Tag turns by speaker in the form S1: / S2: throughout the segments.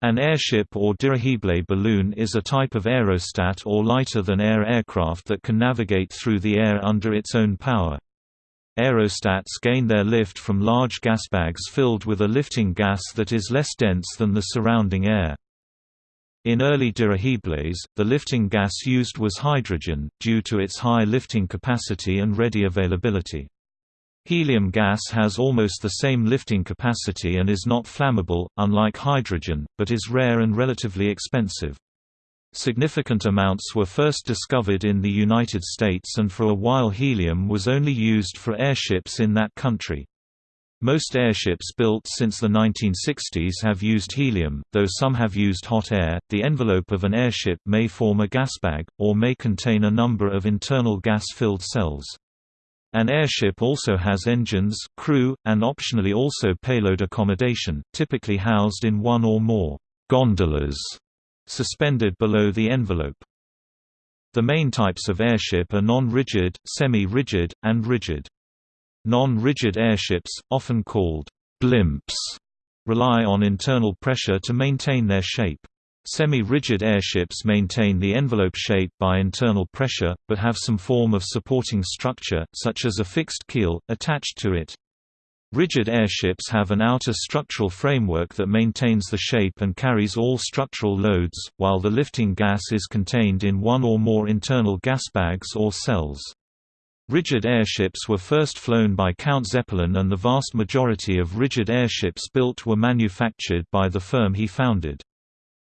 S1: An airship or dirigible balloon is a type of aerostat or lighter-than-air aircraft that can navigate through the air under its own power. Aerostats gain their lift from large gas bags filled with a lifting gas that is less dense than the surrounding air. In early dirigibles, the lifting gas used was hydrogen, due to its high lifting capacity and ready availability. Helium gas has almost the same lifting capacity and is not flammable, unlike hydrogen, but is rare and relatively expensive. Significant amounts were first discovered in the United States and for a while helium was only used for airships in that country. Most airships built since the 1960s have used helium, though some have used hot air. The envelope of an airship may form a gas bag, or may contain a number of internal gas-filled cells. An airship also has engines, crew, and optionally also payload accommodation, typically housed in one or more gondolas suspended below the envelope. The main types of airship are non-rigid, semi-rigid, and rigid. Non-rigid airships, often called blimps, rely on internal pressure to maintain their shape. Semi-rigid airships maintain the envelope shape by internal pressure, but have some form of supporting structure, such as a fixed keel, attached to it. Rigid airships have an outer structural framework that maintains the shape and carries all structural loads, while the lifting gas is contained in one or more internal gas bags or cells. Rigid airships were first flown by Count Zeppelin and the vast majority of rigid airships built were manufactured by the firm he founded.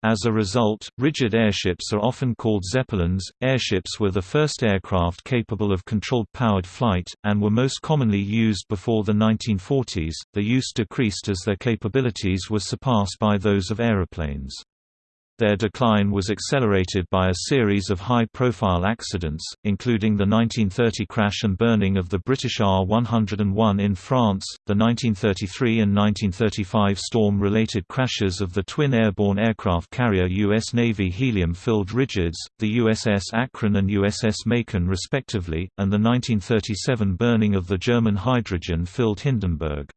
S1: As a result, rigid airships are often called Zeppelins. Airships were the first aircraft capable of controlled powered flight, and were most commonly used before the 1940s. Their use decreased as their capabilities were surpassed by those of aeroplanes. Their decline was accelerated by a series of high-profile accidents, including the 1930 crash and burning of the British R-101 in France, the 1933 and 1935 storm-related crashes of the twin airborne aircraft carrier U.S. Navy helium-filled rigids, the USS Akron and USS Macon respectively, and the 1937 burning of the German hydrogen-filled Hindenburg.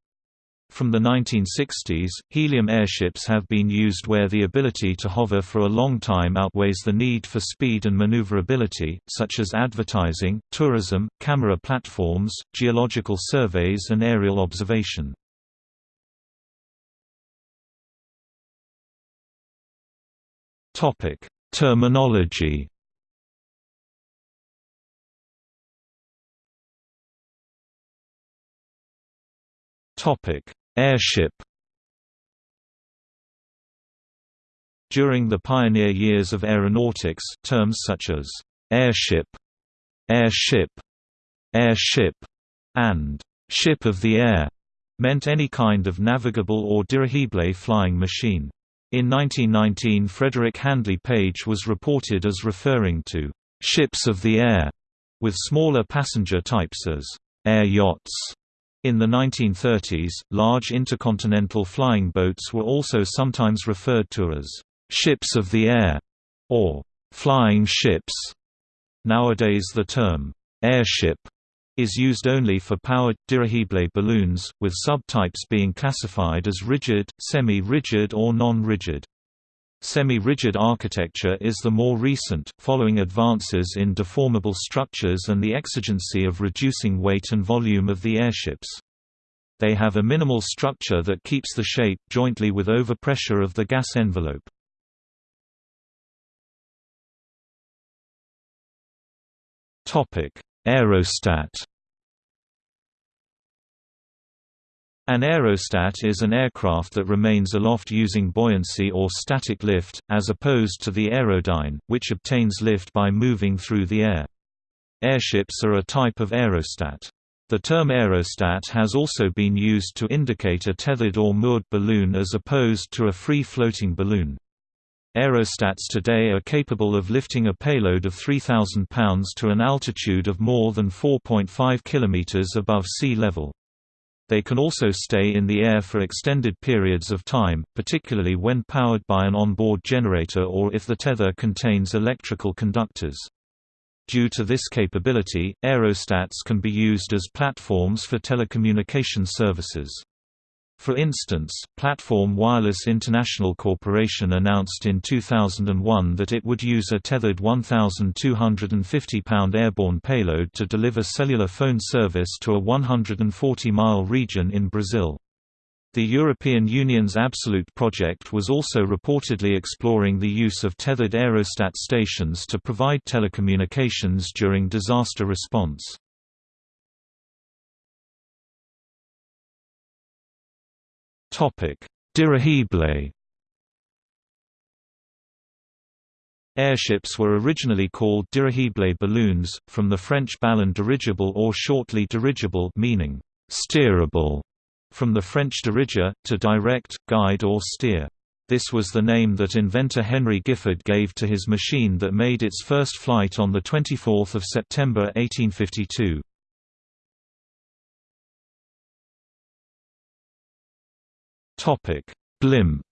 S1: From the 1960s, helium airships have been used where the ability to hover for a long time outweighs the need for speed and maneuverability, such as advertising, tourism, camera platforms, geological surveys and aerial observation. Terminology Topic: Airship. During the pioneer years of aeronautics, terms such as airship, airship, airship, and ship of the air meant any kind of navigable or dirigible flying machine. In 1919 Frederick Handley Page was reported as referring to ships of the air, with smaller passenger types as air yachts in the 1930s, large intercontinental flying boats were also sometimes referred to as ships of the air or flying ships. Nowadays the term airship is used only for powered, dirigible balloons, with subtypes being classified as rigid, semi-rigid or non-rigid. Semi-rigid architecture is the more recent, following advances in deformable structures and the exigency of reducing weight and volume of the airships. They have a minimal structure that keeps the shape jointly with overpressure of the gas envelope. Aerostat An aerostat is an aircraft that remains aloft using buoyancy or static lift, as opposed to the aerodyne, which obtains lift by moving through the air. Airships are a type of aerostat. The term aerostat has also been used to indicate a tethered or moored balloon as opposed to a free-floating balloon. Aerostats today are capable of lifting a payload of 3,000 pounds to an altitude of more than 4.5 km above sea level. They can also stay in the air for extended periods of time, particularly when powered by an onboard generator or if the tether contains electrical conductors. Due to this capability, aerostats can be used as platforms for telecommunication services. For instance, Platform Wireless International Corporation announced in 2001 that it would use a tethered 1,250-pound airborne payload to deliver cellular phone service to a 140-mile region in Brazil. The European Union's Absolute project was also reportedly exploring the use of tethered aerostat stations to provide telecommunications during disaster response. Dirigible Airships were originally called dirigible balloons, from the French ballon dirigible or shortly dirigible meaning steerable from the French diriger, to direct, guide or steer. This was the name that inventor Henry Giffard gave to his machine that made its first flight on 24 September 1852. Blimp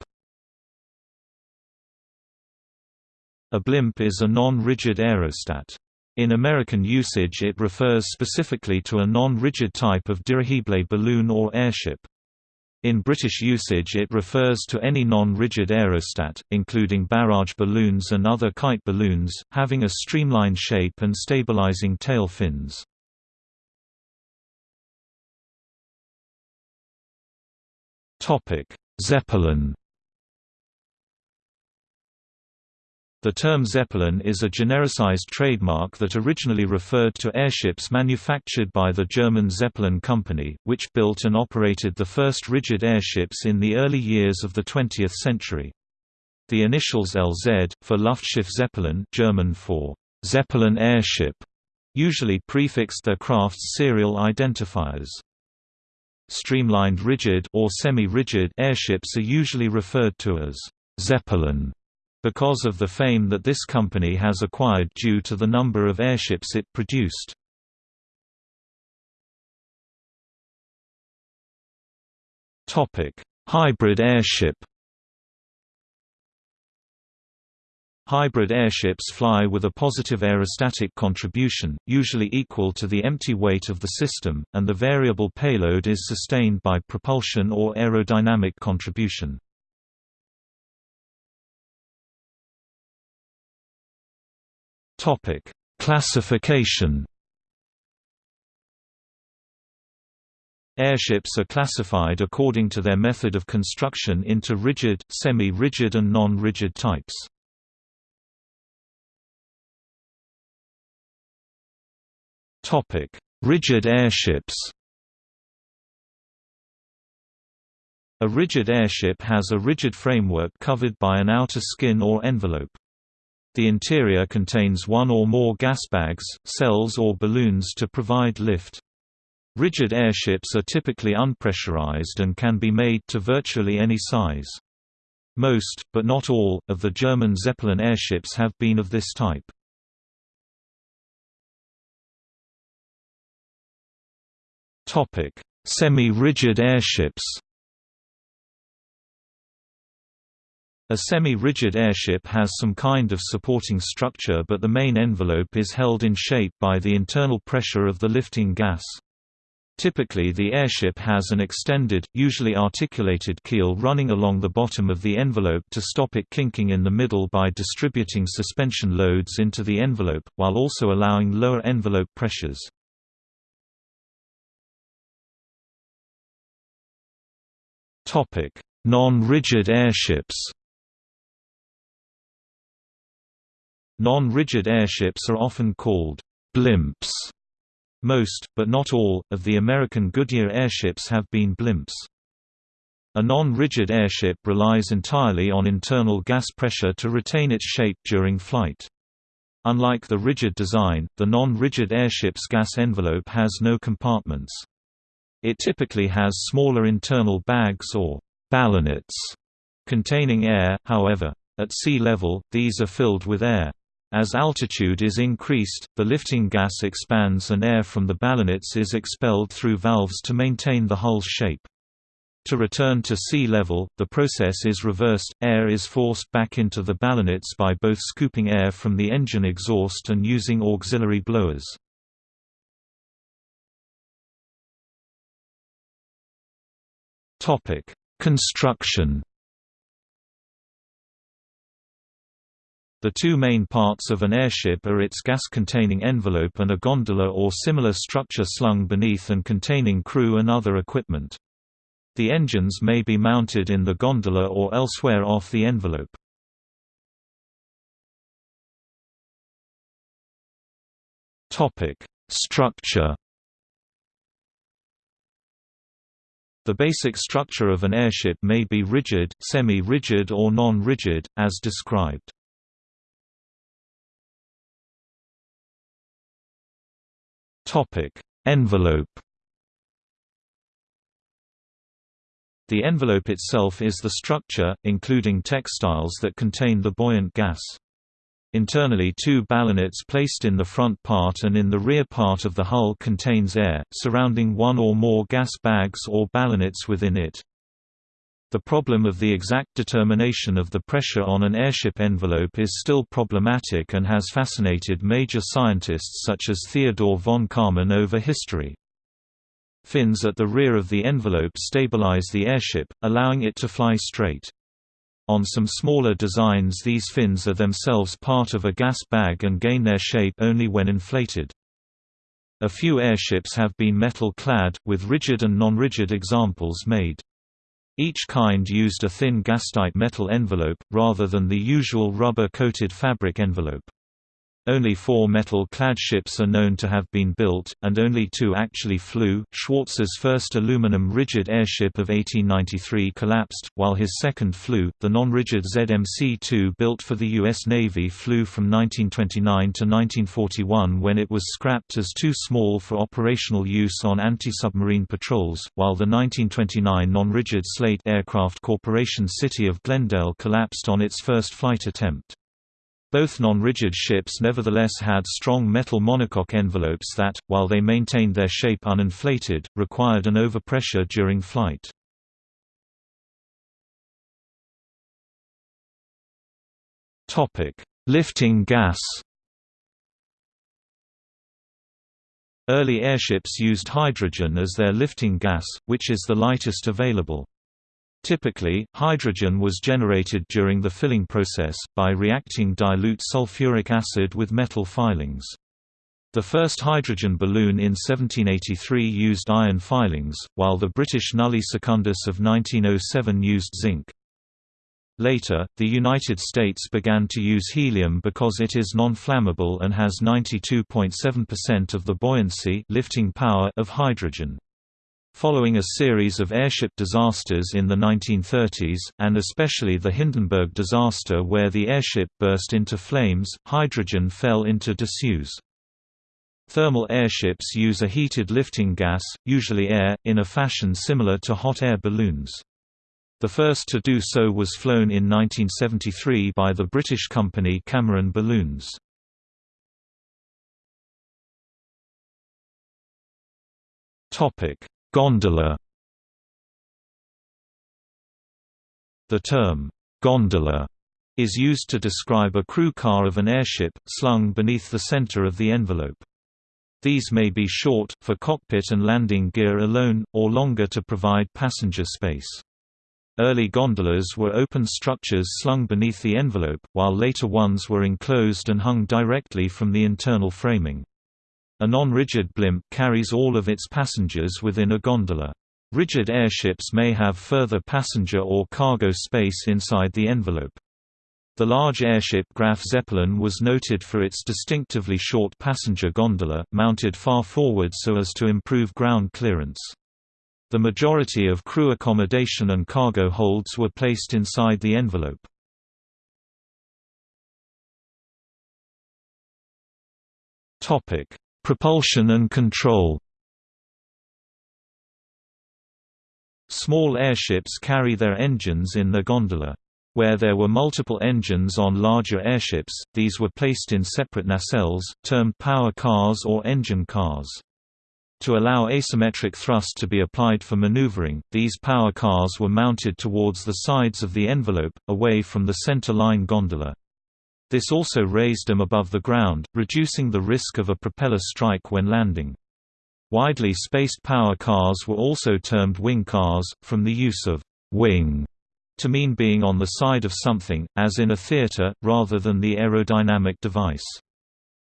S1: A blimp is a non-rigid aerostat. In American usage it refers specifically to a non-rigid type of dirigible balloon or airship. In British usage it refers to any non-rigid aerostat, including barrage balloons and other kite balloons, having a streamlined shape and stabilizing tail fins. Zeppelin The term Zeppelin is a genericized trademark that originally referred to airships manufactured by the German Zeppelin Company, which built and operated the first rigid airships in the early years of the 20th century. The initials LZ, for Luftschiff Zeppelin German for Zeppelin airship, usually prefixed their craft's serial identifiers. Streamlined rigid or semi-rigid airships are usually referred to as Zeppelin because of the fame that this company has acquired due to the number of airships it produced. Topic: Hybrid airship Hybrid airships fly with a positive aerostatic contribution, usually equal to the empty weight of the system, and the variable payload is sustained by propulsion or aerodynamic contribution. Topic: Classification. Airships are classified according to their method of construction into rigid, semi-rigid and non-rigid types. Topic: Rigid airships. A rigid airship has a rigid framework covered by an outer skin or envelope. The interior contains one or more gas bags, cells or balloons to provide lift. Rigid airships are typically unpressurized and can be made to virtually any size. Most, but not all, of the German Zeppelin airships have been of this type. Semi-rigid airships A semi-rigid airship has some kind of supporting structure but the main envelope is held in shape by the internal pressure of the lifting gas. Typically the airship has an extended, usually articulated keel running along the bottom of the envelope to stop it kinking in the middle by distributing suspension loads into the envelope, while also allowing lower envelope pressures. Non-rigid airships Non-rigid airships are often called blimps. Most, but not all, of the American Goodyear airships have been blimps. A non-rigid airship relies entirely on internal gas pressure to retain its shape during flight. Unlike the rigid design, the non-rigid airship's gas envelope has no compartments. It typically has smaller internal bags or ballonets containing air, however. At sea level, these are filled with air. As altitude is increased, the lifting gas expands and air from the ballonets is expelled through valves to maintain the hull's shape. To return to sea level, the process is reversed, air is forced back into the ballonets by both scooping air from the engine exhaust and using auxiliary blowers. Construction The two main parts of an airship are its gas-containing envelope and a gondola or similar structure slung beneath and containing crew and other equipment. The engines may be mounted in the gondola or elsewhere off the envelope. Structure The basic structure of an airship may be rigid, semi-rigid or non-rigid, as described. Envelope. The envelope itself is the structure, including textiles that contain the buoyant gas. Internally two ballonets placed in the front part and in the rear part of the hull contains air, surrounding one or more gas bags or ballonets within it. The problem of the exact determination of the pressure on an airship envelope is still problematic and has fascinated major scientists such as Theodore von Karman over history. Fins at the rear of the envelope stabilize the airship, allowing it to fly straight. On some smaller designs these fins are themselves part of a gas bag and gain their shape only when inflated. A few airships have been metal-clad, with rigid and non-rigid examples made. Each kind used a thin gas-tight metal envelope, rather than the usual rubber-coated fabric envelope. Only four metal-clad ships are known to have been built, and only two actually flew. Schwarz's first aluminum rigid airship of 1893 collapsed, while his second flew. The non-rigid ZMC-2 built for the U.S. Navy flew from 1929 to 1941 when it was scrapped as too small for operational use on anti-submarine patrols, while the 1929 non-rigid Slate Aircraft Corporation City of Glendale collapsed on its first flight attempt. Both non-rigid ships nevertheless had strong metal monocoque envelopes that, while they maintained their shape uninflated, required an overpressure during flight. Lifting gas Early airships used hydrogen as their lifting gas, which is the lightest available. Typically, hydrogen was generated during the filling process, by reacting dilute sulfuric acid with metal filings. The first hydrogen balloon in 1783 used iron filings, while the British Nulli Secundus of 1907 used zinc. Later, the United States began to use helium because it is non-flammable and has 92.7% of the buoyancy lifting power of hydrogen. Following a series of airship disasters in the 1930s, and especially the Hindenburg disaster where the airship burst into flames, hydrogen fell into disuse. Thermal airships use a heated lifting gas, usually air, in a fashion similar to hot air balloons. The first to do so was flown in 1973 by the British company Cameron Balloons. Topic: Gondola The term, gondola, is used to describe a crew car of an airship, slung beneath the center of the envelope. These may be short, for cockpit and landing gear alone, or longer to provide passenger space. Early gondolas were open structures slung beneath the envelope, while later ones were enclosed and hung directly from the internal framing. A non-rigid blimp carries all of its passengers within a gondola. Rigid airships may have further passenger or cargo space inside the envelope. The large airship Graf Zeppelin was noted for its distinctively short passenger gondola, mounted far forward so as to improve ground clearance. The majority of crew accommodation and cargo holds were placed inside the envelope. Topic: Propulsion and control Small airships carry their engines in the gondola. Where there were multiple engines on larger airships, these were placed in separate nacelles, termed power cars or engine cars. To allow asymmetric thrust to be applied for maneuvering, these power cars were mounted towards the sides of the envelope, away from the center line gondola. This also raised them above the ground, reducing the risk of a propeller strike when landing. Widely spaced power cars were also termed wing cars, from the use of «wing» to mean being on the side of something, as in a theater, rather than the aerodynamic device.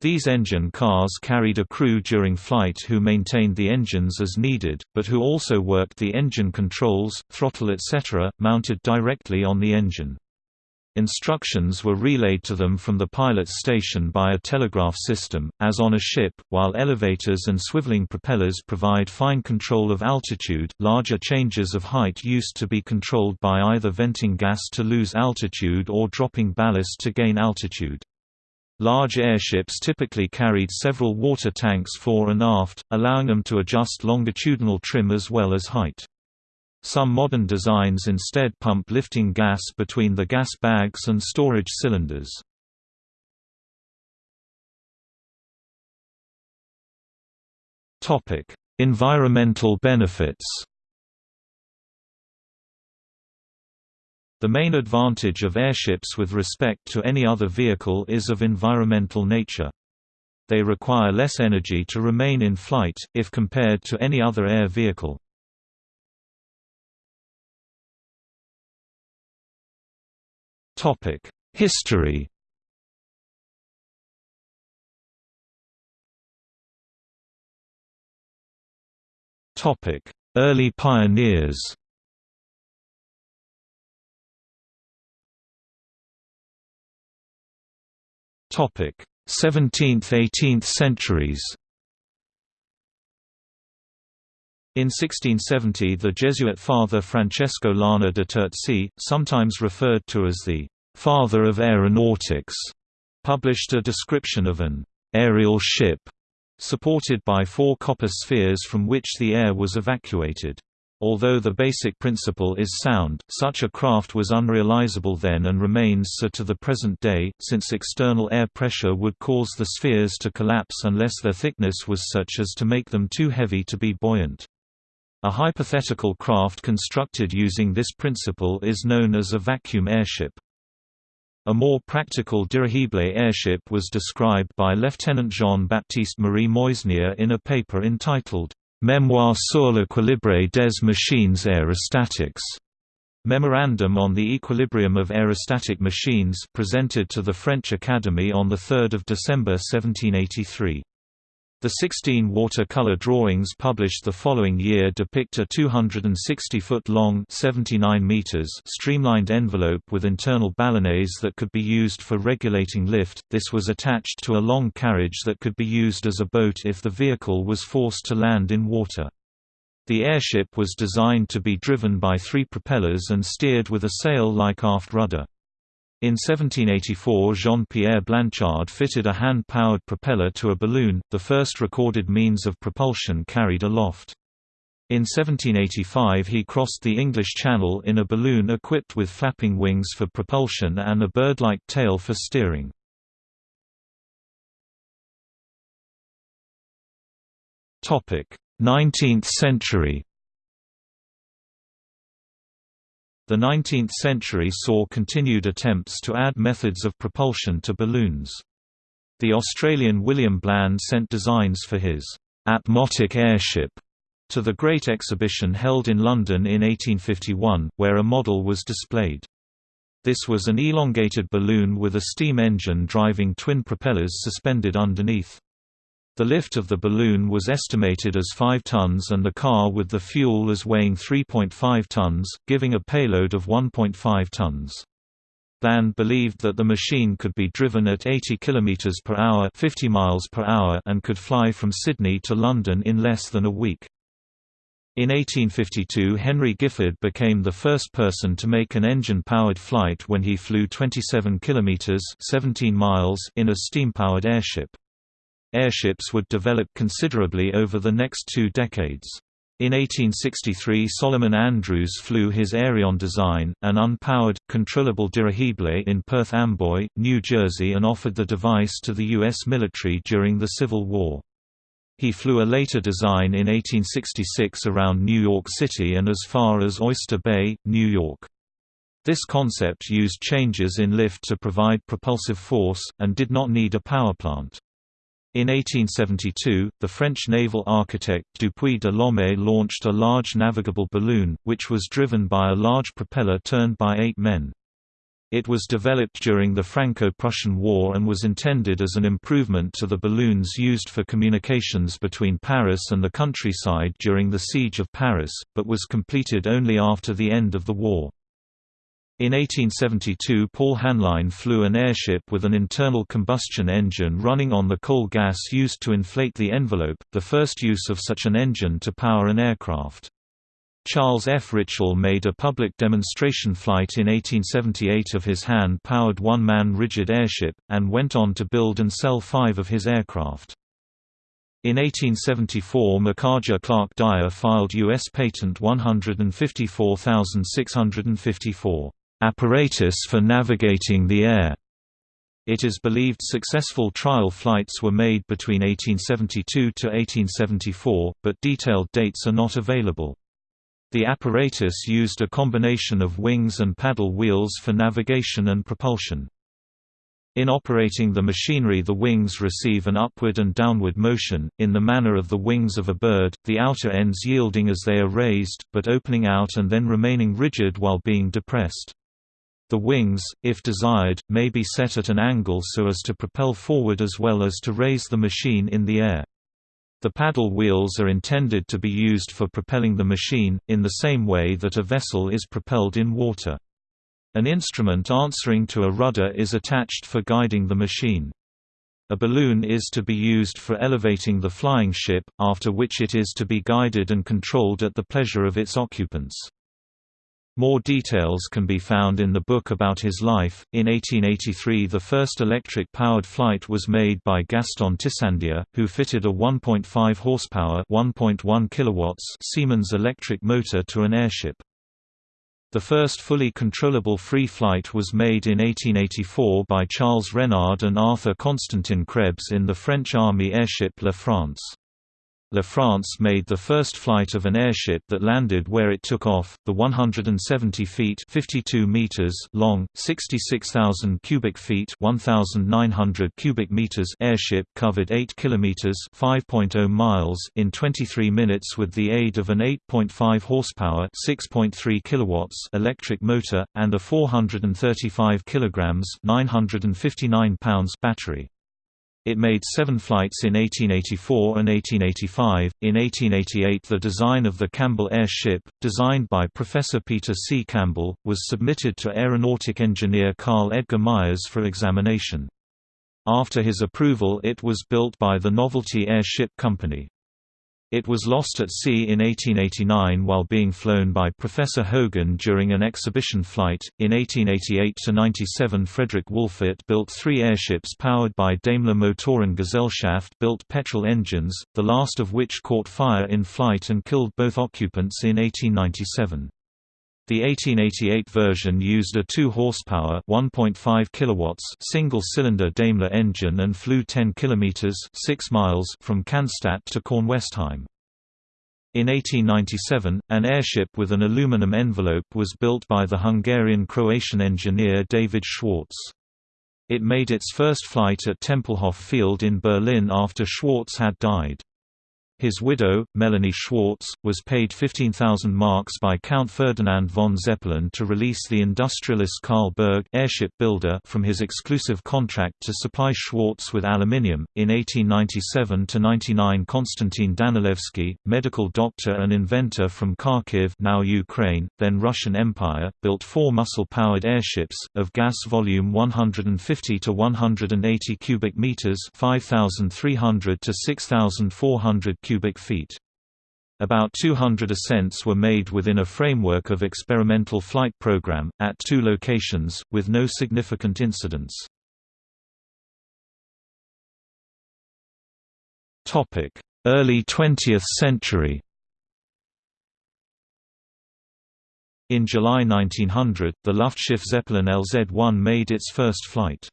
S1: These engine cars carried a crew during flight who maintained the engines as needed, but who also worked the engine controls, throttle etc., mounted directly on the engine. Instructions were relayed to them from the pilot's station by a telegraph system, as on a ship, while elevators and swiveling propellers provide fine control of altitude. Larger changes of height used to be controlled by either venting gas to lose altitude or dropping ballast to gain altitude. Large airships typically carried several water tanks fore and aft, allowing them to adjust longitudinal trim as well as height. Some modern designs instead pump lifting gas between the gas bags and storage cylinders. environmental benefits The main advantage of airships with respect to any other vehicle is of environmental nature. They require less energy to remain in flight, if compared to any other air vehicle. Topic: History. Topic: Early pioneers. Topic: 17th–18th centuries. In 1670 the Jesuit father Francesco Lana de Terzi, sometimes referred to as the «father of aeronautics», published a description of an «aerial ship» supported by four copper spheres from which the air was evacuated. Although the basic principle is sound, such a craft was unrealizable then and remains so to the present day, since external air pressure would cause the spheres to collapse unless their thickness was such as to make them too heavy to be buoyant. A hypothetical craft constructed using this principle is known as a vacuum airship. A more practical dirigible airship was described by Lieutenant Jean-Baptiste Marie Meusnier in a paper entitled, Mémoire sur l'équilibre des machines aérostatiques. Memorandum on the Equilibrium of Aerostatic Machines presented to the French Academy on 3 December 1783. The 16 watercolor drawings published the following year depict a 260-foot-long streamlined envelope with internal ballonets that could be used for regulating lift. This was attached to a long carriage that could be used as a boat if the vehicle was forced to land in water. The airship was designed to be driven by three propellers and steered with a sail-like aft rudder. In 1784 Jean-Pierre Blanchard fitted a hand-powered propeller to a balloon, the first recorded means of propulsion carried aloft. In 1785 he crossed the English Channel in a balloon equipped with flapping wings for propulsion and a bird-like tail for steering. Topic: Nineteenth century The 19th century saw continued attempts to add methods of propulsion to balloons. The Australian William Bland sent designs for his «atmotic airship» to the Great Exhibition held in London in 1851, where a model was displayed. This was an elongated balloon with a steam engine driving twin propellers suspended underneath. The lift of the balloon was estimated as 5 tons and the car with the fuel as weighing 3.5 tons, giving a payload of 1.5 tons. Bland believed that the machine could be driven at 80 km per hour, 50 miles per hour and could fly from Sydney to London in less than a week. In 1852 Henry Giffard became the first person to make an engine-powered flight when he flew 27 km 17 miles in a steam-powered airship. Airships would develop considerably over the next two decades. In 1863 Solomon Andrews flew his Aereon design, an unpowered, controllable dirigible in Perth Amboy, New Jersey and offered the device to the U.S. military during the Civil War. He flew a later design in 1866 around New York City and as far as Oyster Bay, New York. This concept used changes in lift to provide propulsive force, and did not need a powerplant. In 1872, the French naval architect Dupuy de Lome launched a large navigable balloon, which was driven by a large propeller turned by eight men. It was developed during the Franco-Prussian War and was intended as an improvement to the balloons used for communications between Paris and the countryside during the Siege of Paris, but was completed only after the end of the war. In 1872 Paul Haenlein flew an airship with an internal combustion engine running on the coal gas used to inflate the envelope, the first use of such an engine to power an aircraft. Charles F. Ritchel made a public demonstration flight in 1878 of his hand-powered one-man rigid airship, and went on to build and sell five of his aircraft. In 1874 Micajah Clark Dyer filed U.S. Patent 154654, "...apparatus for navigating the air." It is believed successful trial flights were made between 1872 to 1874, but detailed dates are not available. The apparatus used a combination of wings and paddle wheels for navigation and propulsion. In operating the machinery the wings receive an upward and downward motion, in the manner of the wings of a bird, the outer ends yielding as they are raised, but opening out and then remaining rigid while being depressed. The wings, if desired, may be set at an angle so as to propel forward as well as to raise the machine in the air. The paddle wheels are intended to be used for propelling the machine, in the same way that a vessel is propelled in water. An instrument answering to a rudder is attached for guiding the machine. A balloon is to be used for elevating the flying ship, after which it is to be guided and controlled at the pleasure of its occupants. More details can be found in the book about his life. In 1883, the first electric powered flight was made by Gaston Tissandier, who fitted a 1.5 horsepower (1.1 kilowatts) Siemens electric motor to an airship. The first fully controllable free flight was made in 1884 by Charles Renard and Arthur Constantin Krebs in the French Army airship La France. La France made the first flight of an airship that landed where it took off, the 170 feet 52 meters long, 66,000 cubic feet 1,900 cubic meters airship covered 8 kilometers 5.0 miles in 23 minutes with the aid of an 8.5 horsepower 6.3 kilowatts electric motor, and a 435 kilograms 959 pounds battery. It made seven flights in 1884 and 1885. In 1888, the design of the Campbell Air Ship, designed by Professor Peter C. Campbell, was submitted to aeronautic engineer Carl Edgar Myers for examination. After his approval, it was built by the Novelty Airship Company. It was lost at sea in 1889 while being flown by Professor Hogan during an exhibition flight. In 1888 97, Frederick Wolfert built three airships powered by Daimler Motoren Gesellschaft built petrol engines, the last of which caught fire in flight and killed both occupants in 1897. The 1888 version used a 2 horsepower 1.5 kilowatts single-cylinder Daimler engine and flew 10 kilometers 6 miles from Cannstatt to Kornwestheim. In 1897, an airship with an aluminum envelope was built by the Hungarian-Croatian engineer David Schwartz. It made its first flight at Tempelhof Field in Berlin after Schwartz had died. His widow, Melanie Schwartz, was paid 15,000 marks by Count Ferdinand von Zeppelin to release the industrialist Carl Berg airship builder from his exclusive contract to supply Schwartz with aluminium. In 1897 to 99, Konstantin Danilevsky, medical doctor and inventor from Kharkiv, now Ukraine, then Russian Empire, built four muscle-powered airships of gas volume 150 to 180 cubic meters, 5,300 to 6,400 cubic feet. About 200 ascents were made within a framework of experimental flight program, at two locations, with no significant incidents. Early 20th century In July 1900, the Luftschiff Zeppelin LZ-1 made its first flight.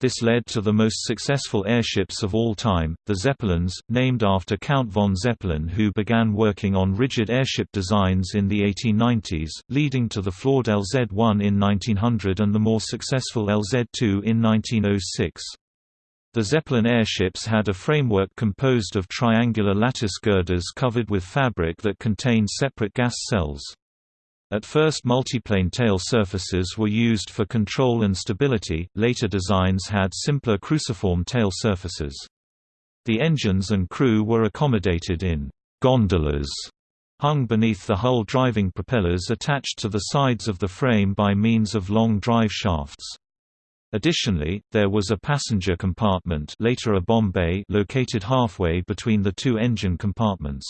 S1: This led to the most successful airships of all time, the Zeppelins, named after Count von Zeppelin who began working on rigid airship designs in the 1890s, leading to the flawed LZ-1 in 1900 and the more successful LZ-2 in 1906. The Zeppelin airships had a framework composed of triangular lattice girders covered with fabric that contained separate gas cells. At first multiplane tail surfaces were used for control and stability, later designs had simpler cruciform tail surfaces. The engines and crew were accommodated in gondolas hung beneath the hull driving propellers attached to the sides of the frame by means of long drive shafts. Additionally, there was a passenger compartment later a bomb bay located halfway between the two engine compartments.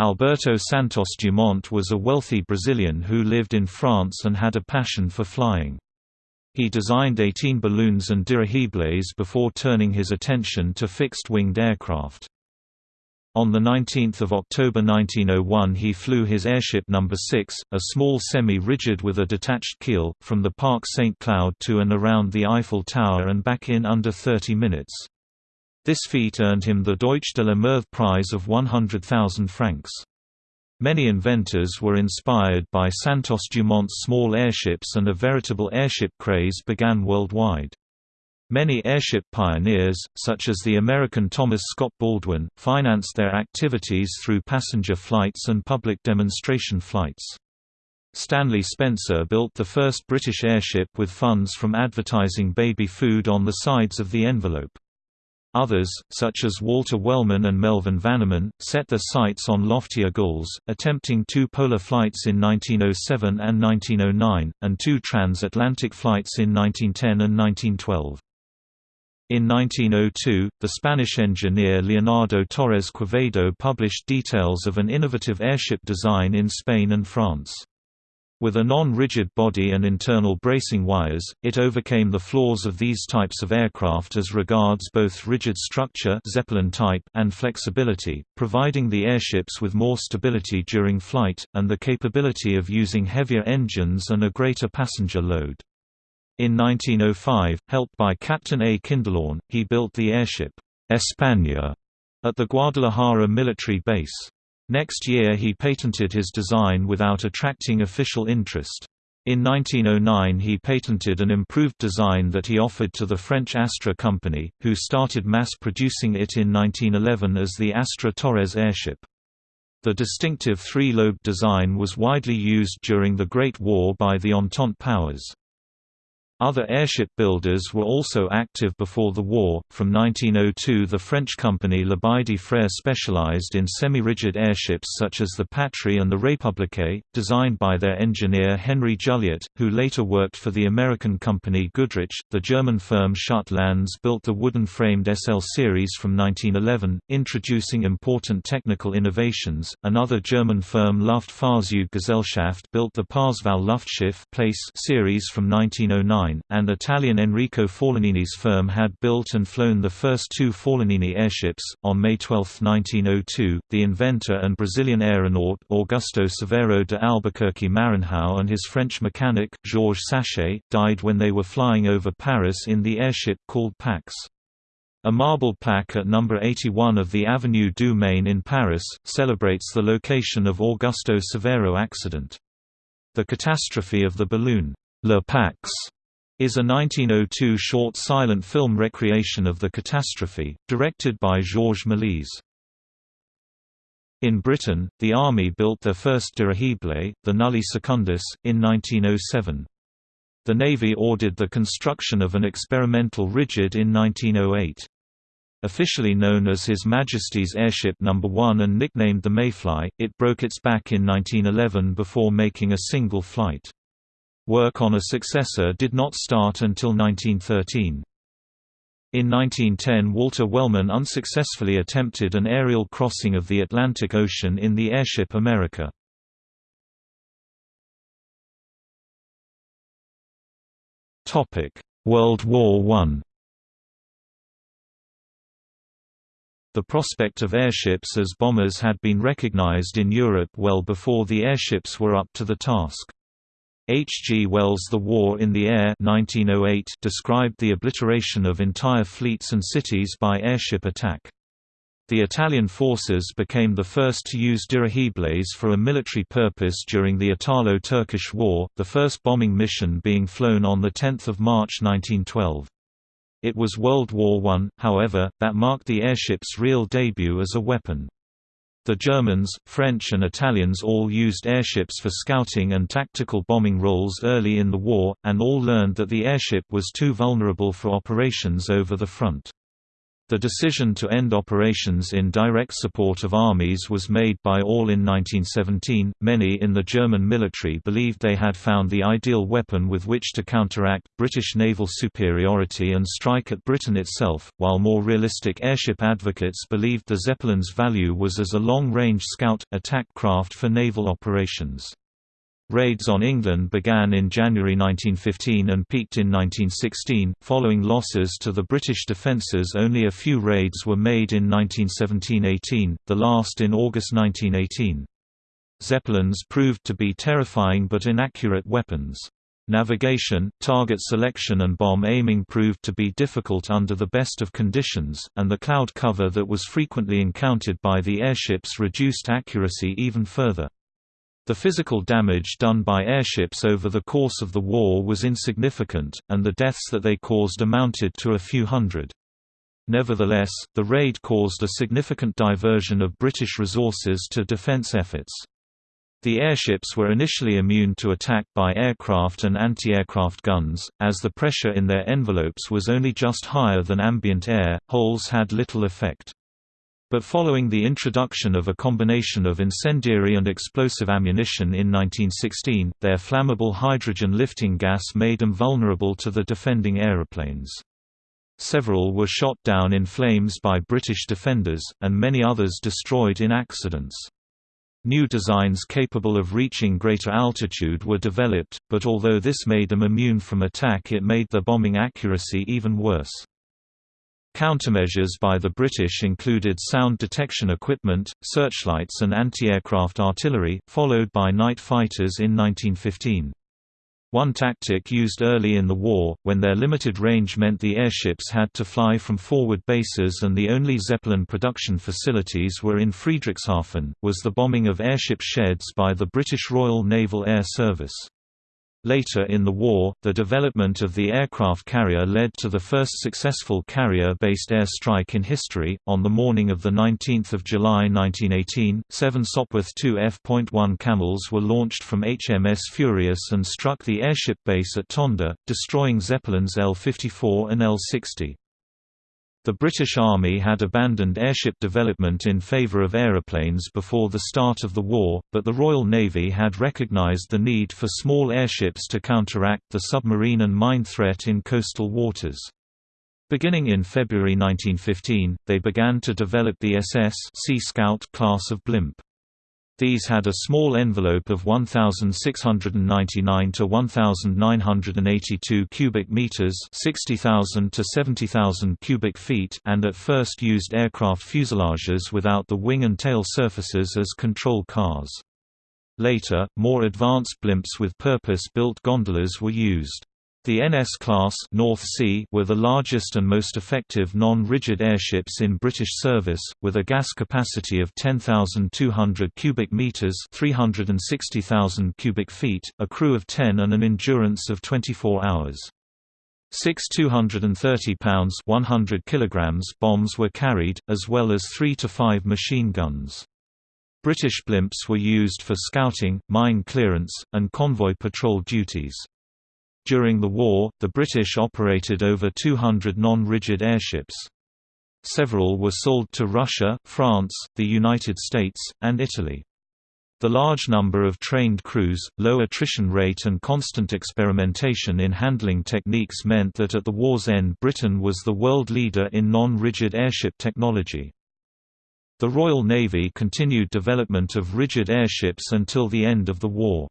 S1: Alberto Santos Dumont was a wealthy Brazilian who lived in France and had a passion for flying. He designed 18 balloons and dirigibles before turning his attention to fixed-winged aircraft. On 19 October 1901 he flew his airship No. 6, a small semi-rigid with a detached keel, from the Parc St. Cloud to and around the Eiffel Tower and back in under 30 minutes. This feat earned him the Deutsch de la Meurthe Prize of 100,000 francs. Many inventors were inspired by Santos Dumont's small airships and a veritable airship craze began worldwide. Many airship pioneers, such as the American Thomas Scott Baldwin, financed their activities through passenger flights and public demonstration flights. Stanley Spencer built the first British airship with funds from advertising baby food on the sides of the envelope. Others, such as Walter Wellman and Melvin Vaniman, set their sights on loftier goals, attempting two polar flights in 1907 and 1909, and two transatlantic flights in 1910 and 1912. In 1902, the Spanish engineer Leonardo Torres Quevedo published details of an innovative airship design in Spain and France. With a non-rigid body and internal bracing wires, it overcame the flaws of these types of aircraft as regards both rigid structure Zeppelin type and flexibility, providing the airships with more stability during flight, and the capability of using heavier engines and a greater passenger load. In 1905, helped by Captain A. Kindelán, he built the airship, España, at the Guadalajara military base. Next year he patented his design without attracting official interest. In 1909 he patented an improved design that he offered to the French Astra company, who started mass-producing it in 1911 as the Astra Torres airship. The distinctive three-lobed design was widely used during the Great War by the Entente powers. Other airship builders were also active before the war. From 1902, the French company Lebaudy Frères specialized in semi-rigid airships such as the Patrie and the République, designed by their engineer Henry Julliot, who later worked for the American company Goodrich. The German firm Schütte Lanz built the wooden-framed SL series from 1911, introducing important technical innovations. Another German firm Luftfahrzeuggesellschaft built the Parseval Luftschiff place series from 1909 and Italian Enrico Forlanini's firm had built and flown the first two Forlanini airships. On May 12, 1902, the inventor and Brazilian aeronaut Augusto Severo de Albuquerque Maranhão and his French mechanic, Georges Sachet, died when they were flying over Paris in the airship called Pax. A marble plaque at number 81 of the Avenue du Maine in Paris, celebrates the location of Augusto Severo accident. The catastrophe of the balloon, Le Pax, is a 1902 short silent film recreation of the catastrophe, directed by Georges Méliès. In Britain, the Army built their first dirigible, the Nulli Secundus, in 1907. The Navy ordered the construction of an experimental rigid in 1908. Officially known as His Majesty's Airship No. 1 and nicknamed the Mayfly, it broke its back in 1911 before making a single flight. Work on a successor did not start until 1913. In 1910 Walter Wellman unsuccessfully attempted an aerial crossing of the Atlantic Ocean in the airship America. World War I The prospect of airships as bombers had been recognized in Europe well before the airships were up to the task. H. G. Wells' The War in the Air 1908 described the obliteration of entire fleets and cities by airship attack. The Italian forces became the first to use dirigibles for a military purpose during the Italo-Turkish War, the first bombing mission being flown on 10 March 1912. It was World War I, however, that marked the airship's real debut as a weapon. The Germans, French and Italians all used airships for scouting and tactical bombing roles early in the war, and all learned that the airship was too vulnerable for operations over the front. The decision to end operations in direct support of armies was made by all in 1917. Many in the German military believed they had found the ideal weapon with which to counteract British naval superiority and strike at Britain itself, while more realistic airship advocates believed the Zeppelin's value was as a long range scout attack craft for naval operations. Raids on England began in January 1915 and peaked in 1916. Following losses to the British defences, only a few raids were made in 1917 18, the last in August 1918. Zeppelins proved to be terrifying but inaccurate weapons. Navigation, target selection and bomb aiming proved to be difficult under the best of conditions, and the cloud cover that was frequently encountered by the airships reduced accuracy even further. The physical damage done by airships over the course of the war was insignificant, and the deaths that they caused amounted to a few hundred. Nevertheless, the raid caused a significant diversion of British resources to defence efforts. The airships were initially immune to attack by aircraft and anti-aircraft guns, as the pressure in their envelopes was only just higher than ambient air, holes had little effect. But following the introduction of a combination of incendiary and explosive ammunition in 1916, their flammable hydrogen lifting gas made them vulnerable to the defending aeroplanes. Several were shot down in flames by British defenders, and many others destroyed in accidents. New designs capable of reaching greater altitude were developed, but although this made them immune from attack it made their bombing accuracy even worse. Countermeasures by the British included sound detection equipment, searchlights and anti-aircraft artillery, followed by night fighters in 1915. One tactic used early in the war, when their limited range meant the airships had to fly from forward bases and the only Zeppelin production facilities were in Friedrichshafen, was the bombing of airship sheds by the British Royal Naval Air Service. Later in the war, the development of the aircraft carrier led to the first successful carrier-based air strike in history. On the morning of the 19th of July 1918, seven Sopwith 2 F.1 Camels were launched from HMS Furious and struck the airship base at Tondern, destroying Zeppelins L-54 and L-60. The British Army had abandoned airship development in favour of aeroplanes before the start of the war, but the Royal Navy had recognised the need for small airships to counteract the submarine and mine threat in coastal waters. Beginning in February 1915, they began to develop the SS Sea Scout class of blimp. These had a small envelope of 1699 to 1982 cubic meters, 60,000 to 70,000 cubic feet, and at first used aircraft fuselages without the wing and tail surfaces as control cars. Later, more advanced blimps with purpose-built gondolas were used. The NS-class North Sea were the largest and most effective non-rigid airships in British service, with a gas capacity of 10,200 cubic metres 360,000 cubic feet, a crew of 10 and an endurance of 24 hours. Six 230 pounds 100 kilograms bombs were carried, as well as three to five machine guns. British blimps were used for scouting, mine clearance, and convoy patrol duties. During the war, the British operated over 200 non-rigid airships. Several were sold to Russia, France, the United States, and Italy. The large number of trained crews, low attrition rate and constant experimentation in handling techniques meant that at the war's end Britain was the world leader in non-rigid airship technology. The Royal Navy continued development of rigid airships until the end of the war.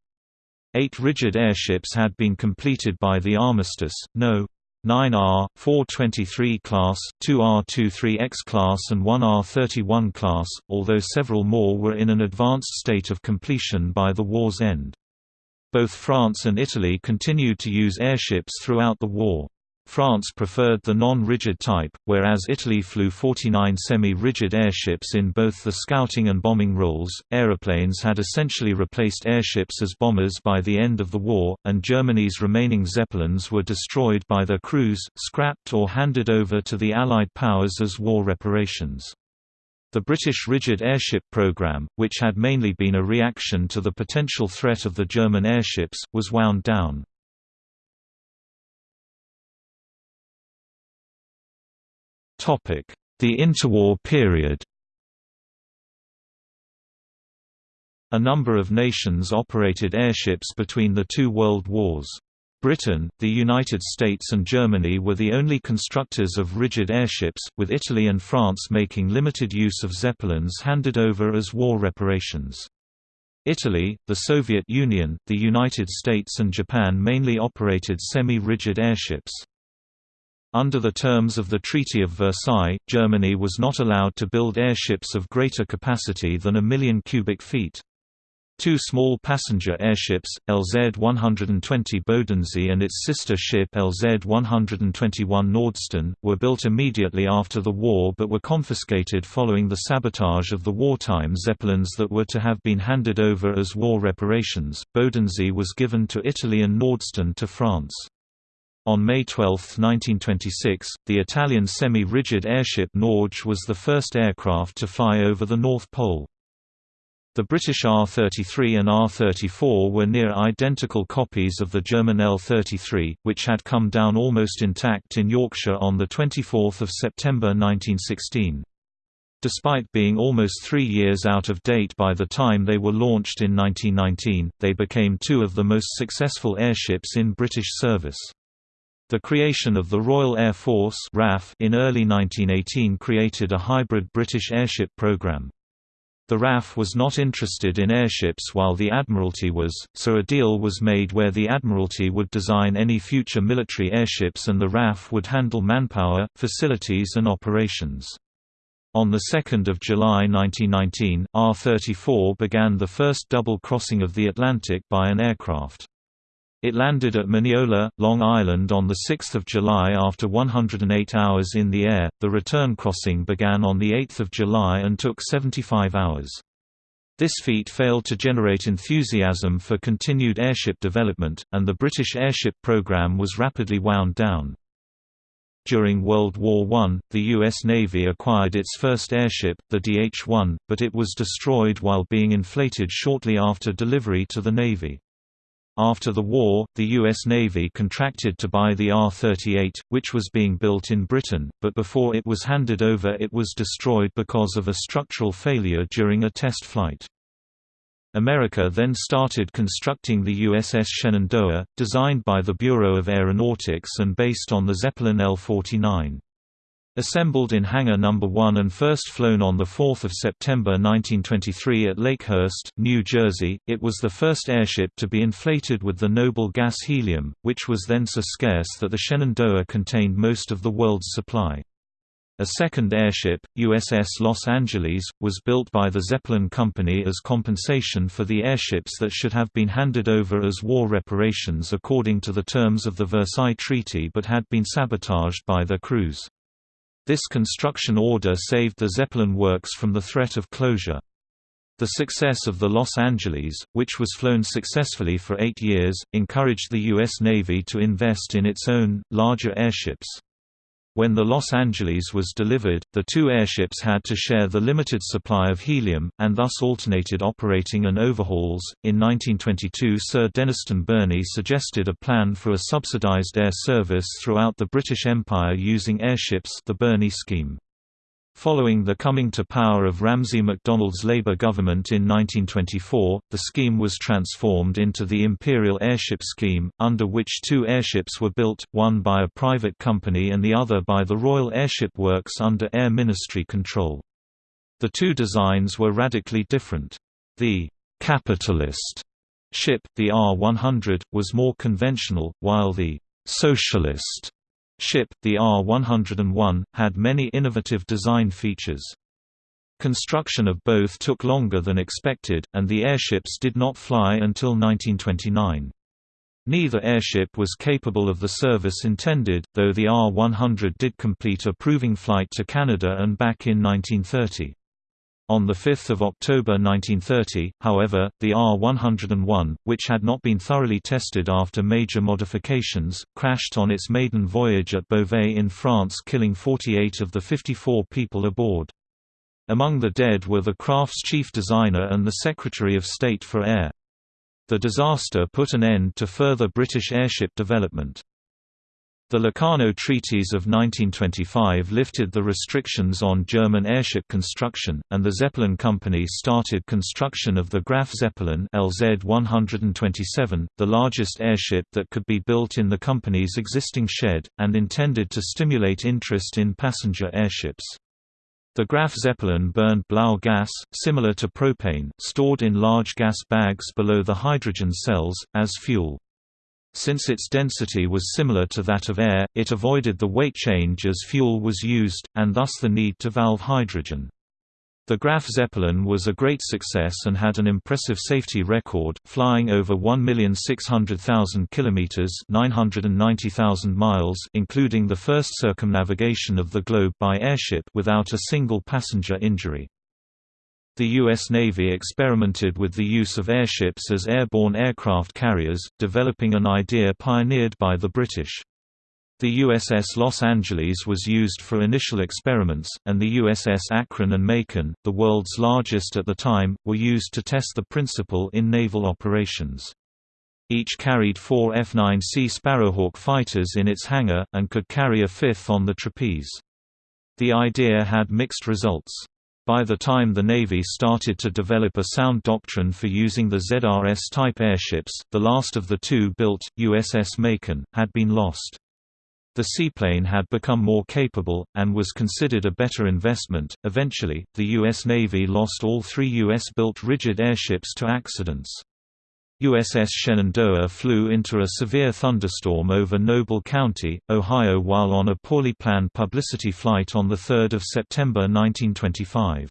S1: Eight rigid airships had been completed by the armistice, No. 9R, 423 class, 2R23X class and 1R31 class, although several more were in an advanced state of completion by the war's end. Both France and Italy continued to use airships throughout the war. France preferred the non-rigid type, whereas Italy flew 49 semi-rigid airships in both the scouting and bombing roles. Aeroplanes had essentially replaced airships as bombers by the end of the war, and Germany's remaining Zeppelins were destroyed by their crews, scrapped or handed over to the Allied powers as war reparations. The British rigid airship program, which had mainly been a reaction to the potential threat of the German airships, was wound down. The interwar period A number of nations operated airships between the two world wars. Britain, the United States and Germany were the only constructors of rigid airships, with Italy and France making limited use of Zeppelins handed over as war reparations. Italy, the Soviet Union, the United States and Japan mainly operated semi-rigid airships. Under the terms of the Treaty of Versailles, Germany was not allowed to build airships of greater capacity than a million cubic feet. Two small passenger airships, LZ-120 Bodensee and its sister ship LZ-121 Nordstern, were built immediately after the war but were confiscated following the sabotage of the wartime Zeppelins that were to have been handed over as war reparations. Bodensee was given to Italy and Nordstern to France. On May 12, 1926, the Italian semi-rigid airship Norge was the first aircraft to fly over the North Pole. The British R-33 and R-34 were near identical copies of the German L-33, which had come down almost intact in Yorkshire on 24 September 1916. Despite being almost three years out of date by the time they were launched in 1919, they became two of the most successful airships in British service. The creation of the Royal Air Force RAF in early 1918 created a hybrid British airship program. The RAF was not interested in airships while the Admiralty was, so a deal was made where the Admiralty would design any future military airships and the RAF would handle manpower, facilities and operations. On 2 July 1919, R-34 began the first double crossing of the Atlantic by an aircraft. It landed at Mineola, Long Island on 6 July after 108 hours in the air. The return crossing began on 8 July and took 75 hours. This feat failed to generate enthusiasm for continued airship development, and the British airship program was rapidly wound down. During World War I, the U.S. Navy acquired its first airship, the DH-1, but it was destroyed while being inflated shortly after delivery to the Navy. After the war, the U.S. Navy contracted to buy the R-38, which was being built in Britain, but before it was handed over it was destroyed because of a structural failure during a test flight. America then started constructing the USS Shenandoah, designed by the Bureau of Aeronautics and based on the Zeppelin L-49. Assembled in Hangar No. 1 and first flown on 4 September 1923 at Lakehurst, New Jersey, it was the first airship to be inflated with the noble gas helium, which was then so scarce that the Shenandoah contained most of the world's supply. A second airship, USS Los Angeles, was built by the Zeppelin Company as compensation for the airships that should have been handed over as war reparations according to the terms of the Versailles Treaty but had been sabotaged by their crews. This construction order saved the Zeppelin works from the threat of closure. The success of the Los Angeles, which was flown successfully for eight years, encouraged the U.S. Navy to invest in its own, larger airships. When the Los Angeles was delivered, the two airships had to share the limited supply of helium, and thus alternated operating and overhauls. In 1922, Sir Dennistoun Burney suggested a plan for a subsidized air service throughout the British Empire using airships, the Burney scheme. Following the coming to power of Ramsay MacDonald's Labour government in 1924, the scheme was transformed into the Imperial Airship Scheme, under which two airships were built, one by a private company and the other by the Royal Airship Works under Air Ministry control. The two designs were radically different. The «capitalist» ship, the R-100, was more conventional, while the «socialist» ship, the R-101, had many innovative design features. Construction of both took longer than expected, and the airships did not fly until 1929. Neither airship was capable of the service intended, though the R-100 did complete a proving flight to Canada and back in 1930. On 5 October 1930, however, the R-101, which had not been thoroughly tested after major modifications, crashed on its maiden voyage at Beauvais in France killing 48 of the 54 people aboard. Among the dead were the craft's chief designer and the Secretary of State for Air. The disaster put an end to further British airship development. The Locarno Treaties of 1925 lifted the restrictions on German airship construction, and the Zeppelin Company started construction of the Graf Zeppelin LZ-127, the largest airship that could be built in the company's existing shed, and intended to stimulate interest in passenger airships. The Graf Zeppelin burned blau gas, similar to propane, stored in large gas bags below the hydrogen cells, as fuel. Since its density was similar to that of air, it avoided the weight change as fuel was used, and thus the need to valve hydrogen. The Graf Zeppelin was a great success and had an impressive safety record, flying over 1,600,000 kilometers (990,000 miles), including the first circumnavigation of the globe by airship without a single passenger injury. The U.S. Navy experimented with the use of airships as airborne aircraft carriers, developing an idea pioneered by the British. The USS Los Angeles was used for initial experiments, and the USS Akron and Macon, the world's largest at the time, were used to test the principle in naval operations. Each carried four F-9C Sparrowhawk fighters in its hangar, and could carry a fifth on the trapeze. The idea had mixed results. By the time the Navy started to develop a sound doctrine for using the ZRS-type airships, the last of the two built, USS Macon, had been lost. The seaplane had become more capable, and was considered a better investment. Eventually, the U.S. Navy lost all three U.S.-built rigid airships to accidents. USS Shenandoah flew into a severe thunderstorm over Noble County, Ohio while on a poorly planned publicity flight on 3 September 1925.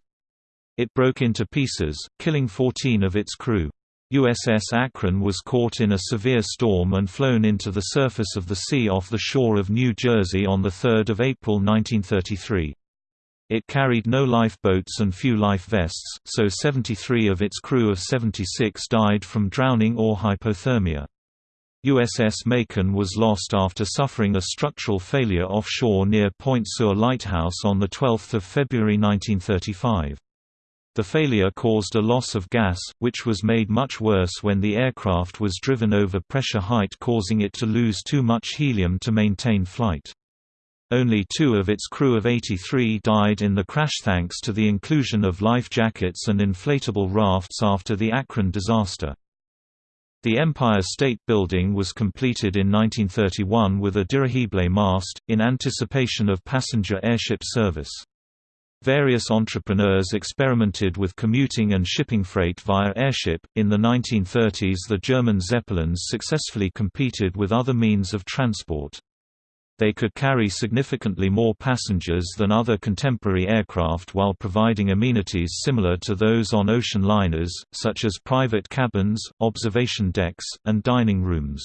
S1: It broke into pieces, killing 14 of its crew. USS Akron was caught in a severe storm and flown into the surface of the sea off the shore of New Jersey on 3 April 1933. It carried no lifeboats and few life vests, so 73 of its crew of 76 died from drowning or hypothermia. USS Macon was lost after suffering a structural failure offshore near Point Sur Lighthouse on 12 February 1935. The failure caused a loss of gas, which was made much worse when the aircraft was driven over pressure height causing it to lose too much helium to maintain flight. Only two of its crew of 83 died in the crash thanks to the inclusion of life jackets and inflatable rafts after the Akron disaster. The Empire State Building was completed in 1931 with a dirigible mast, in anticipation of passenger airship service. Various entrepreneurs experimented with commuting and shipping freight via airship. In the 1930s, the German Zeppelins successfully competed with other means of transport. They could carry significantly more passengers than other contemporary aircraft while providing amenities similar to those on ocean liners, such as private cabins, observation decks, and dining rooms.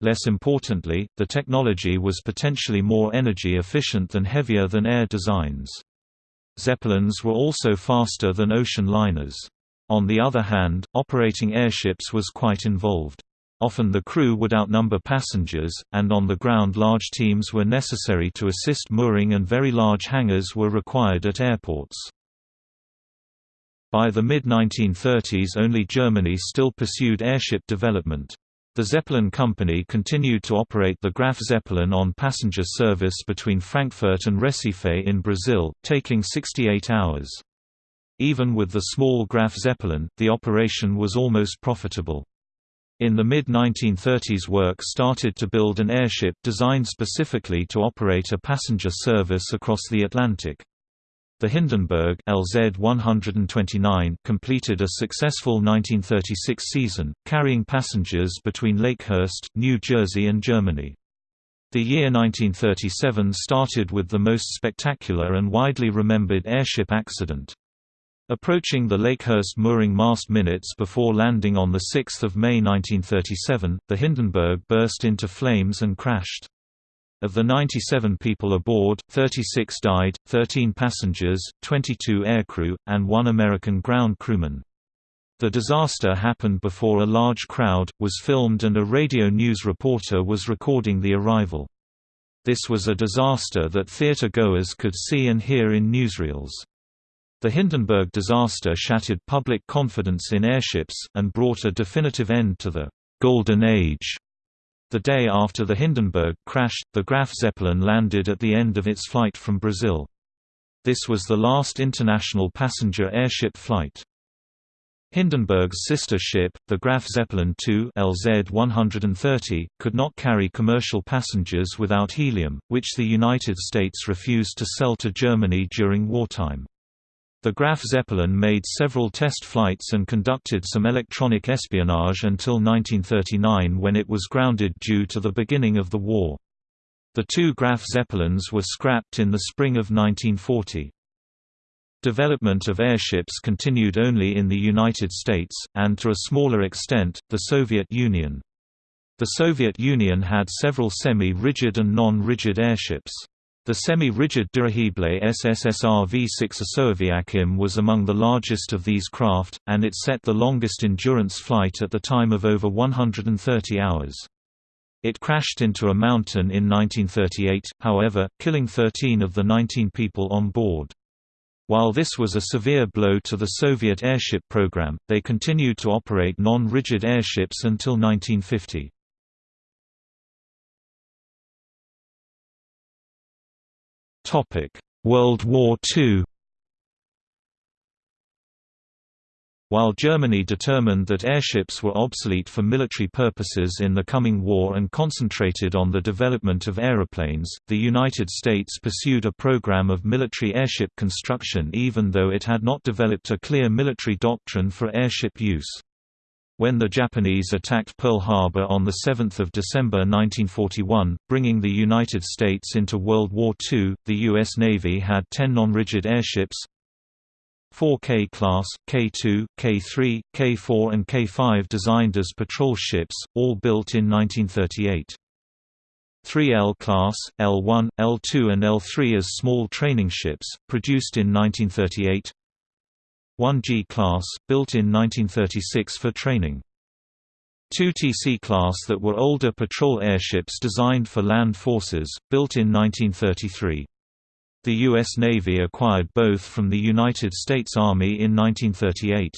S1: Less importantly, the technology was potentially more energy efficient than heavier than air designs. Zeppelins were also faster than ocean liners. On the other hand, operating airships was quite involved. Often the crew would outnumber passengers, and on the ground large teams were necessary to assist mooring and very large hangars were required at airports. By the mid-1930s only Germany still pursued airship development. The Zeppelin Company continued to operate the Graf Zeppelin on passenger service between Frankfurt and Recife in Brazil, taking 68 hours. Even with the small Graf Zeppelin, the operation was almost profitable. In the mid-1930s work started to build an airship designed specifically to operate a passenger service across the Atlantic. The Hindenburg LZ-129 completed a successful 1936 season, carrying passengers between Lakehurst, New Jersey and Germany. The year 1937 started with the most spectacular and widely remembered airship accident. Approaching the Lakehurst mooring mast minutes before landing on 6 May 1937, the Hindenburg burst into flames and crashed. Of the 97 people aboard, 36 died, 13 passengers, 22 aircrew, and one American ground crewman. The disaster happened before a large crowd, was filmed and a radio news reporter was recording the arrival. This was a disaster that theater-goers could see and hear in newsreels. The Hindenburg disaster shattered public confidence in airships, and brought a definitive end to the «Golden Age». The day after the Hindenburg crashed, the Graf Zeppelin landed at the end of its flight from Brazil. This was the last international passenger airship flight. Hindenburg's sister ship, the Graf Zeppelin II LZ-130, could not carry commercial passengers without helium, which the United States refused to sell to Germany during wartime. The Graf Zeppelin made several test flights and conducted some electronic espionage until 1939 when it was grounded due to the beginning of the war. The two Graf Zeppelins were scrapped in the spring of 1940. Development of airships continued only in the United States, and to a smaller extent, the Soviet Union. The Soviet Union had several semi-rigid and non-rigid airships. The semi-rigid dirigible SSSR V6 Asoaviakhim was among the largest of these craft, and it set the longest endurance flight at the time of over 130 hours. It crashed into a mountain in 1938, however, killing 13 of the 19 people on board. While this was a severe blow to the Soviet airship program, they continued to operate non-rigid airships until 1950. World War II While Germany determined that airships were obsolete for military purposes in the coming war and concentrated on the development of aeroplanes, the United States pursued a program of military airship construction even though it had not developed a clear military doctrine for airship use. When the Japanese attacked Pearl Harbor on 7 December 1941, bringing the United States into World War II, the U.S. Navy had 10 non-rigid airships 4K class, K2, K3, K4 and K5 designed as patrol ships, all built in 1938. 3L class, L1, L2 and L3 as small training ships, produced in 1938 1G class, built in 1936 for training. Two TC class that were older patrol airships designed for land forces, built in 1933. The U.S. Navy acquired both from the United States Army in 1938.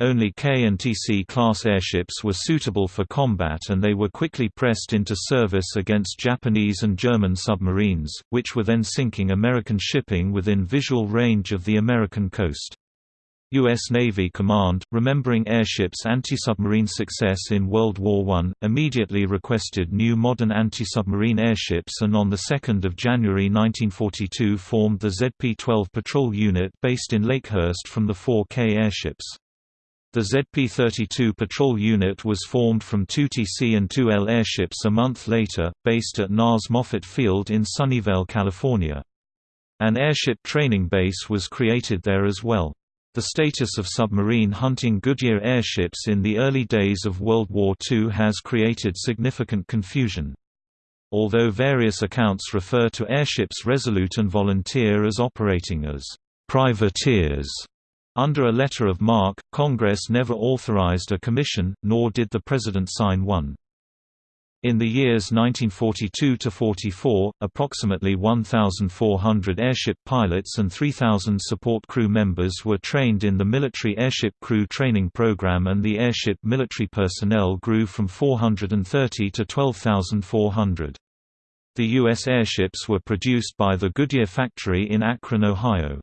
S1: Only K and TC class airships were suitable for combat and they were quickly pressed into service against Japanese and German submarines, which were then sinking American shipping within visual range of the American coast. U.S. Navy Command, remembering airships' anti-submarine success in World War I, immediately requested new modern anti-submarine airships and on 2 January 1942 formed the ZP-12 patrol unit based in Lakehurst from the 4K airships. The ZP-32 patrol unit was formed from two TC and 2L airships a month later, based at NAS Moffett Field in Sunnyvale, California. An airship training base was created there as well. The status of submarine hunting Goodyear airships in the early days of World War II has created significant confusion. Although various accounts refer to airships Resolute and Volunteer as operating as privateers, under a letter of marque, Congress never authorized a commission, nor did the President sign one. In the years 1942–44, approximately 1,400 airship pilots and 3,000 support crew members were trained in the Military Airship Crew Training Program and the airship military personnel grew from 430 to 12,400. The U.S. airships were produced by the Goodyear factory in Akron, Ohio.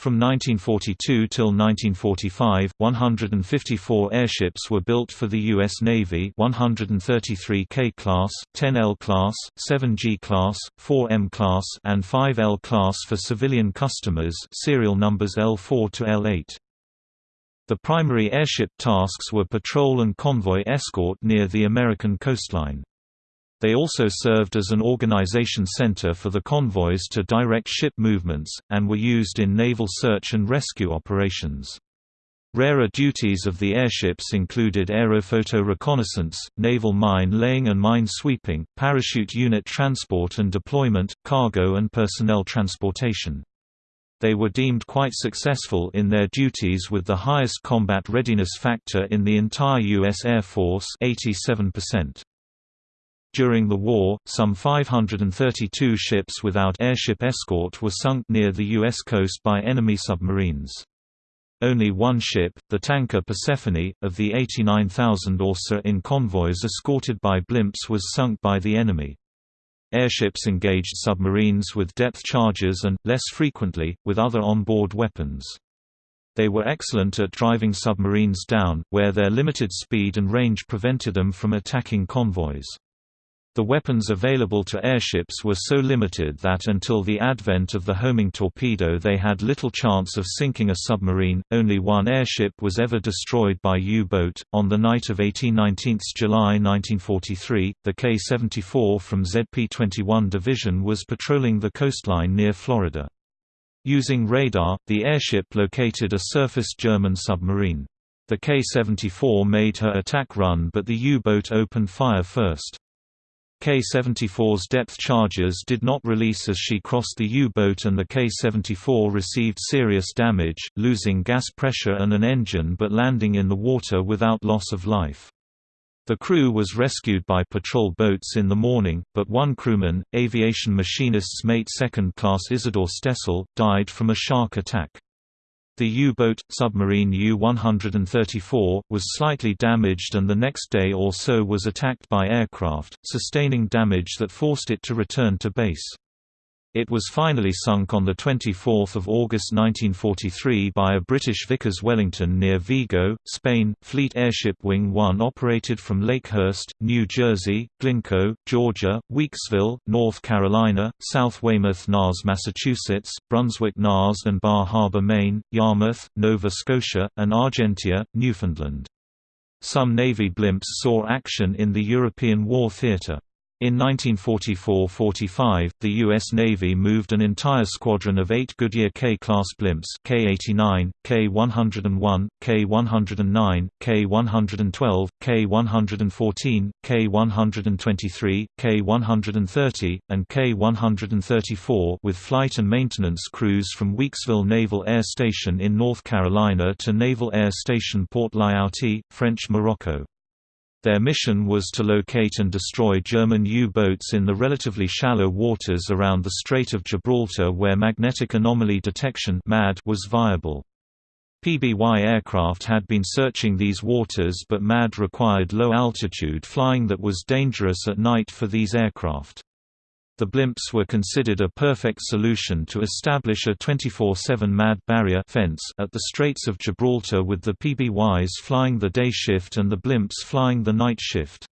S1: From 1942 till 1945, 154 airships were built for the U.S. Navy 133 K-class, 10L class, 7G class, 4M class and 5L class for civilian customers serial numbers L4 to L8. The primary airship tasks were patrol and convoy escort near the American coastline. They also served as an organization center for the convoys to direct ship movements, and were used in naval search and rescue operations. Rarer duties of the airships included aerophoto reconnaissance, naval mine laying and mine sweeping, parachute unit transport and deployment, cargo and personnel transportation. They were deemed quite successful in their duties with the highest combat readiness factor in the entire U.S. Air Force 87%. During the war, some 532 ships without airship escort were sunk near the U.S. coast by enemy submarines. Only one ship, the tanker Persephone, of the 89,000 or so in convoys escorted by blimps was sunk by the enemy. Airships engaged submarines with depth charges and, less frequently, with other onboard weapons. They were excellent at driving submarines down, where their limited speed and range prevented them from attacking convoys. The weapons available to airships were so limited that until the advent of the homing torpedo they had little chance of sinking a submarine. Only one airship was ever destroyed by U-boat. On the night of 18-19 July 1943, the K-74 from ZP-21 Division was patrolling the coastline near Florida. Using radar, the airship located a surfaced German submarine. The K-74 made her attack run but the U-boat opened fire first. K-74's depth charges did not release as she crossed the U-boat and the K-74 received serious damage, losing gas pressure and an engine but landing in the water without loss of life. The crew was rescued by patrol boats in the morning, but one crewman, aviation machinist's mate second class Isidore Stessel, died from a shark attack. The U-boat, submarine U-134, was slightly damaged and the next day or so was attacked by aircraft, sustaining damage that forced it to return to base. It was finally sunk on 24 August 1943 by a British Vickers Wellington near Vigo, Spain. Fleet Airship Wing 1 operated from Lakehurst, New Jersey, Glynco, Georgia, Weeksville, North Carolina, South Weymouth NAS, Massachusetts, Brunswick NAS and Bar Harbor, Maine, Yarmouth, Nova Scotia, and Argentia, Newfoundland. Some Navy blimps saw action in the European War theater. In 1944–45, the U.S. Navy moved an entire squadron of eight Goodyear K-class blimps K-89, K-101, K-109, K-112, K-114, K-123, K-130, and K-134 with flight and maintenance crews from Weeksville Naval Air Station in North Carolina to Naval Air Station Port Lyautey, French Morocco. Their mission was to locate and destroy German U-boats in the relatively shallow waters around the Strait of Gibraltar where magnetic anomaly detection was viable. PBY aircraft had been searching these waters but MAD required low-altitude flying that was dangerous at night for these aircraft. The blimps were considered a perfect solution to establish a 24-7 MAD barrier fence at the Straits of Gibraltar with the PBYs flying the day shift and the blimps flying the night shift.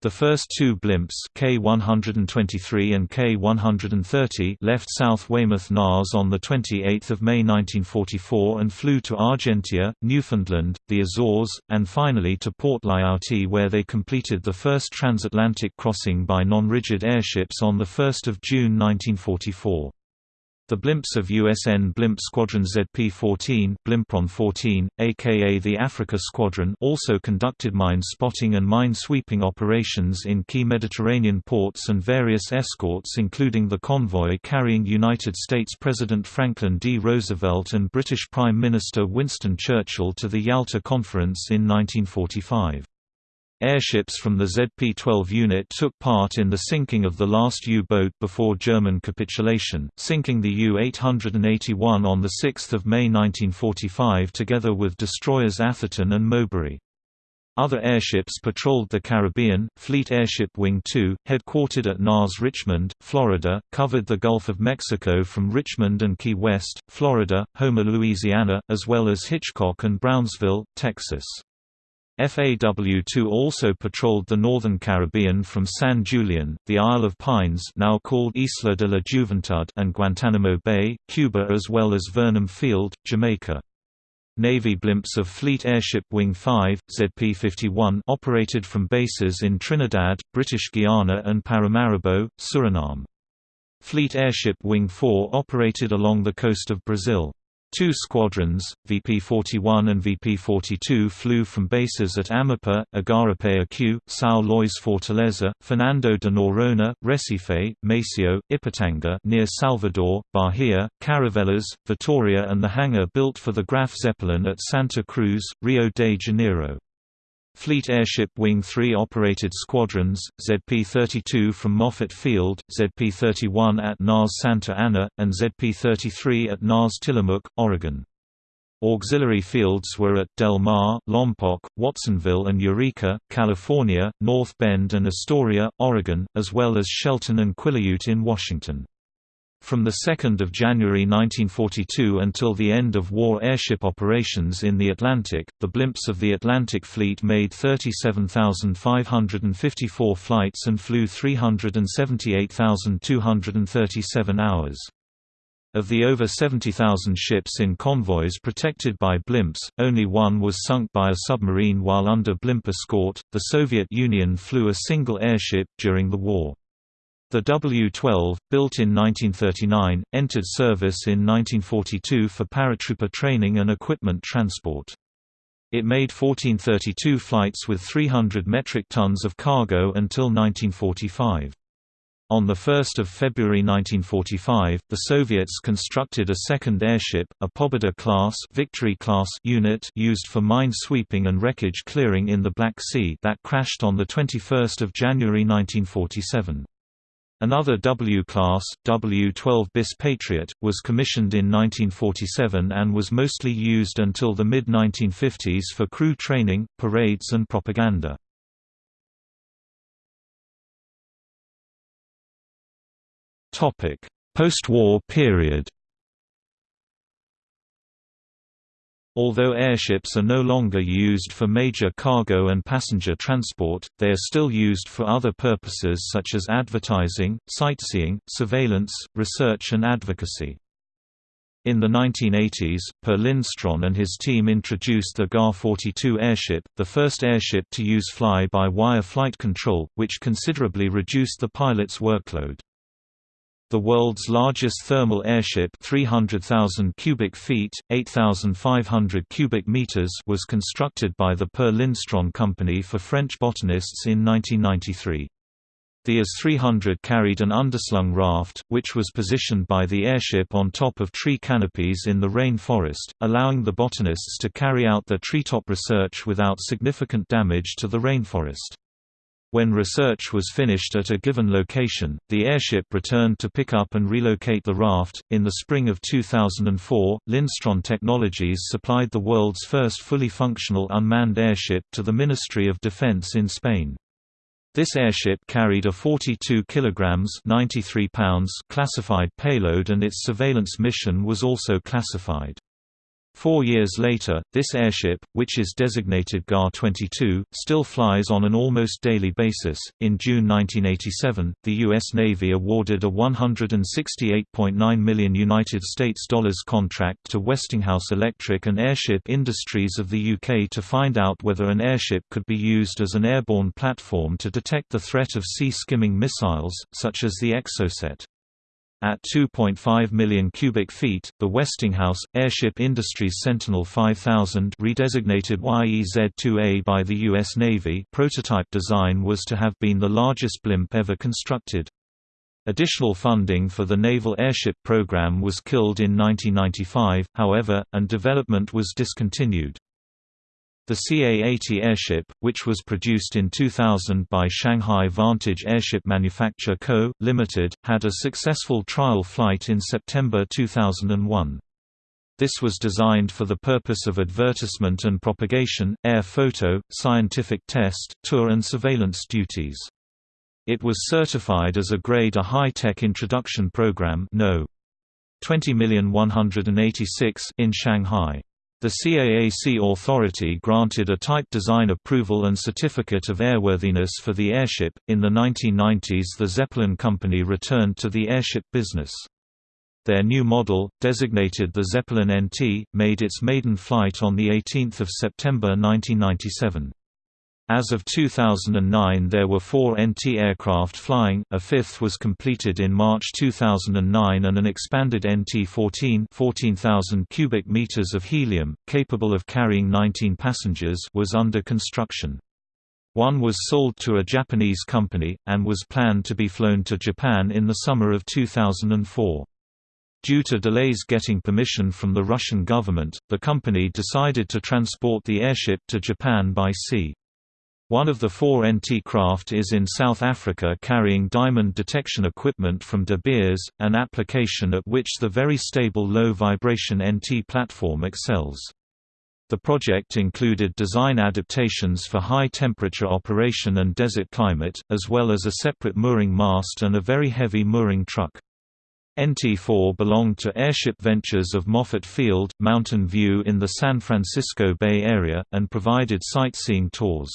S1: The first two blimps K123 and K130 left South Weymouth NAS on 28 May 1944 and flew to Argentia, Newfoundland, the Azores, and finally to Port Lyautey where they completed the first transatlantic crossing by non-rigid airships on 1 June 1944. The blimps of USN Blimp Squadron ZP-14 Blimpron 14, aka the Africa Squadron also conducted mine spotting and mine sweeping operations in key Mediterranean ports and various escorts including the convoy carrying United States President Franklin D. Roosevelt and British Prime Minister Winston Churchill to the Yalta Conference in 1945. Airships from the ZP-12 unit took part in the sinking of the last U-boat before German capitulation, sinking the U-881 on 6 May 1945 together with destroyers Atherton and Moberly. Other airships patrolled the Caribbean. Fleet Airship Wing 2, headquartered at NAS Richmond, Florida, covered the Gulf of Mexico from Richmond and Key West, Florida, Houma, Louisiana, as well as Hitchcock and Brownsville, Texas. FAW-2 also patrolled the northern Caribbean from San Julian, the Isle of Pines now called Isla de la Juventud and Guantanamo Bay, Cuba as well as Vernon Field, Jamaica. Navy blimps of Fleet Airship Wing 5, ZP-51 operated from bases in Trinidad, British Guiana and Paramaribo, Suriname. Fleet Airship Wing 4 operated along the coast of Brazil. Two squadrons, VP-41 and VP-42 flew from bases at Amapá, Igarapé-Açu, São Luís Fortaleza, Fernando de Noronha, Recife, Maceió, Ipitanga near Salvador, Bahia, Caravelas, Vitoria and the hangar built for the Graf Zeppelin at Santa Cruz, Rio de Janeiro. Fleet Airship Wing 3 operated squadrons, ZP-32 from Moffett Field, ZP-31 at NAS Santa Ana, and ZP-33 at NAS Tillamook, Oregon. Auxiliary fields were at Del Mar, Lompoc, Watsonville and Eureka, California, North Bend and Astoria, Oregon, as well as Shelton and Quileute in Washington. From 2 January 1942 until the end of war airship operations in the Atlantic, the blimps of the Atlantic Fleet made 37,554 flights and flew 378,237 hours. Of the over 70,000 ships in convoys protected by blimps, only one was sunk by a submarine while under blimp escort. The Soviet Union flew a single airship during the war. The W-12, built in 1939, entered service in 1942 for paratrooper training and equipment transport. It made 1432 flights with 300 metric tons of cargo until 1945. On 1 February 1945, the Soviets constructed a second airship, a Pobeda-class Victory class unit used for mine sweeping and wreckage clearing in the Black Sea that crashed on 21 January 1947. Another W-class, W-12 bis Patriot, was commissioned in 1947 and was mostly used until the mid-1950s for crew training, parades and propaganda. Post-war period Although airships are no longer used for major cargo and passenger transport, they are still used for other purposes such as advertising, sightseeing, surveillance, research and advocacy. In the 1980s, Per Lindstrand and his team introduced the GAR-42 airship, the first airship to use fly-by-wire flight control, which considerably reduced the pilot's workload. The world's largest thermal airship 300,000 cubic feet, 8,500 cubic meters was constructed by the Per Lindstrand Company for French botanists in 1993. The AS-300 carried an underslung raft, which was positioned by the airship on top of tree canopies in the rain forest, allowing the botanists to carry out their treetop research without significant damage to the rainforest. When research was finished at a given location, the airship returned to pick up and relocate the raft. In the spring of 2004, Lindstrand Technologies supplied the world's first fully functional unmanned airship to the Ministry of Defense in Spain. This airship carried a 42 kilograms 93 pounds classified payload and its surveillance mission was also classified. Four years later, this airship, which is designated GAR 22, still flies on an almost daily basis. In June 1987, the U.S. Navy awarded a 168.9 million United States dollars contract to Westinghouse Electric and Airship Industries of the UK to find out whether an airship could be used as an airborne platform to detect the threat of sea-skimming missiles, such as the Exocet. At 2.5 million cubic feet, the Westinghouse Airship Industries Sentinel 5000 redesignated YEZ-2A by the U.S. Navy prototype design was to have been the largest blimp ever constructed. Additional funding for the Naval Airship Program was killed in 1995, however, and development was discontinued. The CA-80 airship, which was produced in 2000 by Shanghai Vantage Airship Manufacture Co., Ltd., had a successful trial flight in September 2001. This was designed for the purpose of advertisement and propagation, air photo, scientific test, tour and surveillance duties. It was certified as a Grade A High-Tech Introduction Program no. 20,186 in Shanghai. The CAAC authority granted a type design approval and certificate of airworthiness for the airship. In the 1990s, the Zeppelin Company returned to the airship business. Their new model, designated the Zeppelin NT, made its maiden flight on 18 September 1997. As of 2009 there were four NT aircraft flying, a fifth was completed in March 2009 and an expanded NT-14 14,000 cubic meters of helium, capable of carrying 19 passengers was under construction. One was sold to a Japanese company, and was planned to be flown to Japan in the summer of 2004. Due to delays getting permission from the Russian government, the company decided to transport the airship to Japan by sea. One of the four NT craft is in South Africa carrying diamond detection equipment from De Beers, an application at which the very stable low-vibration NT platform excels. The project included design adaptations for high-temperature operation and desert climate, as well as a separate mooring mast and a very heavy mooring truck. NT-4 belonged to Airship Ventures of Moffett Field, Mountain View in the San Francisco Bay Area, and provided sightseeing tours.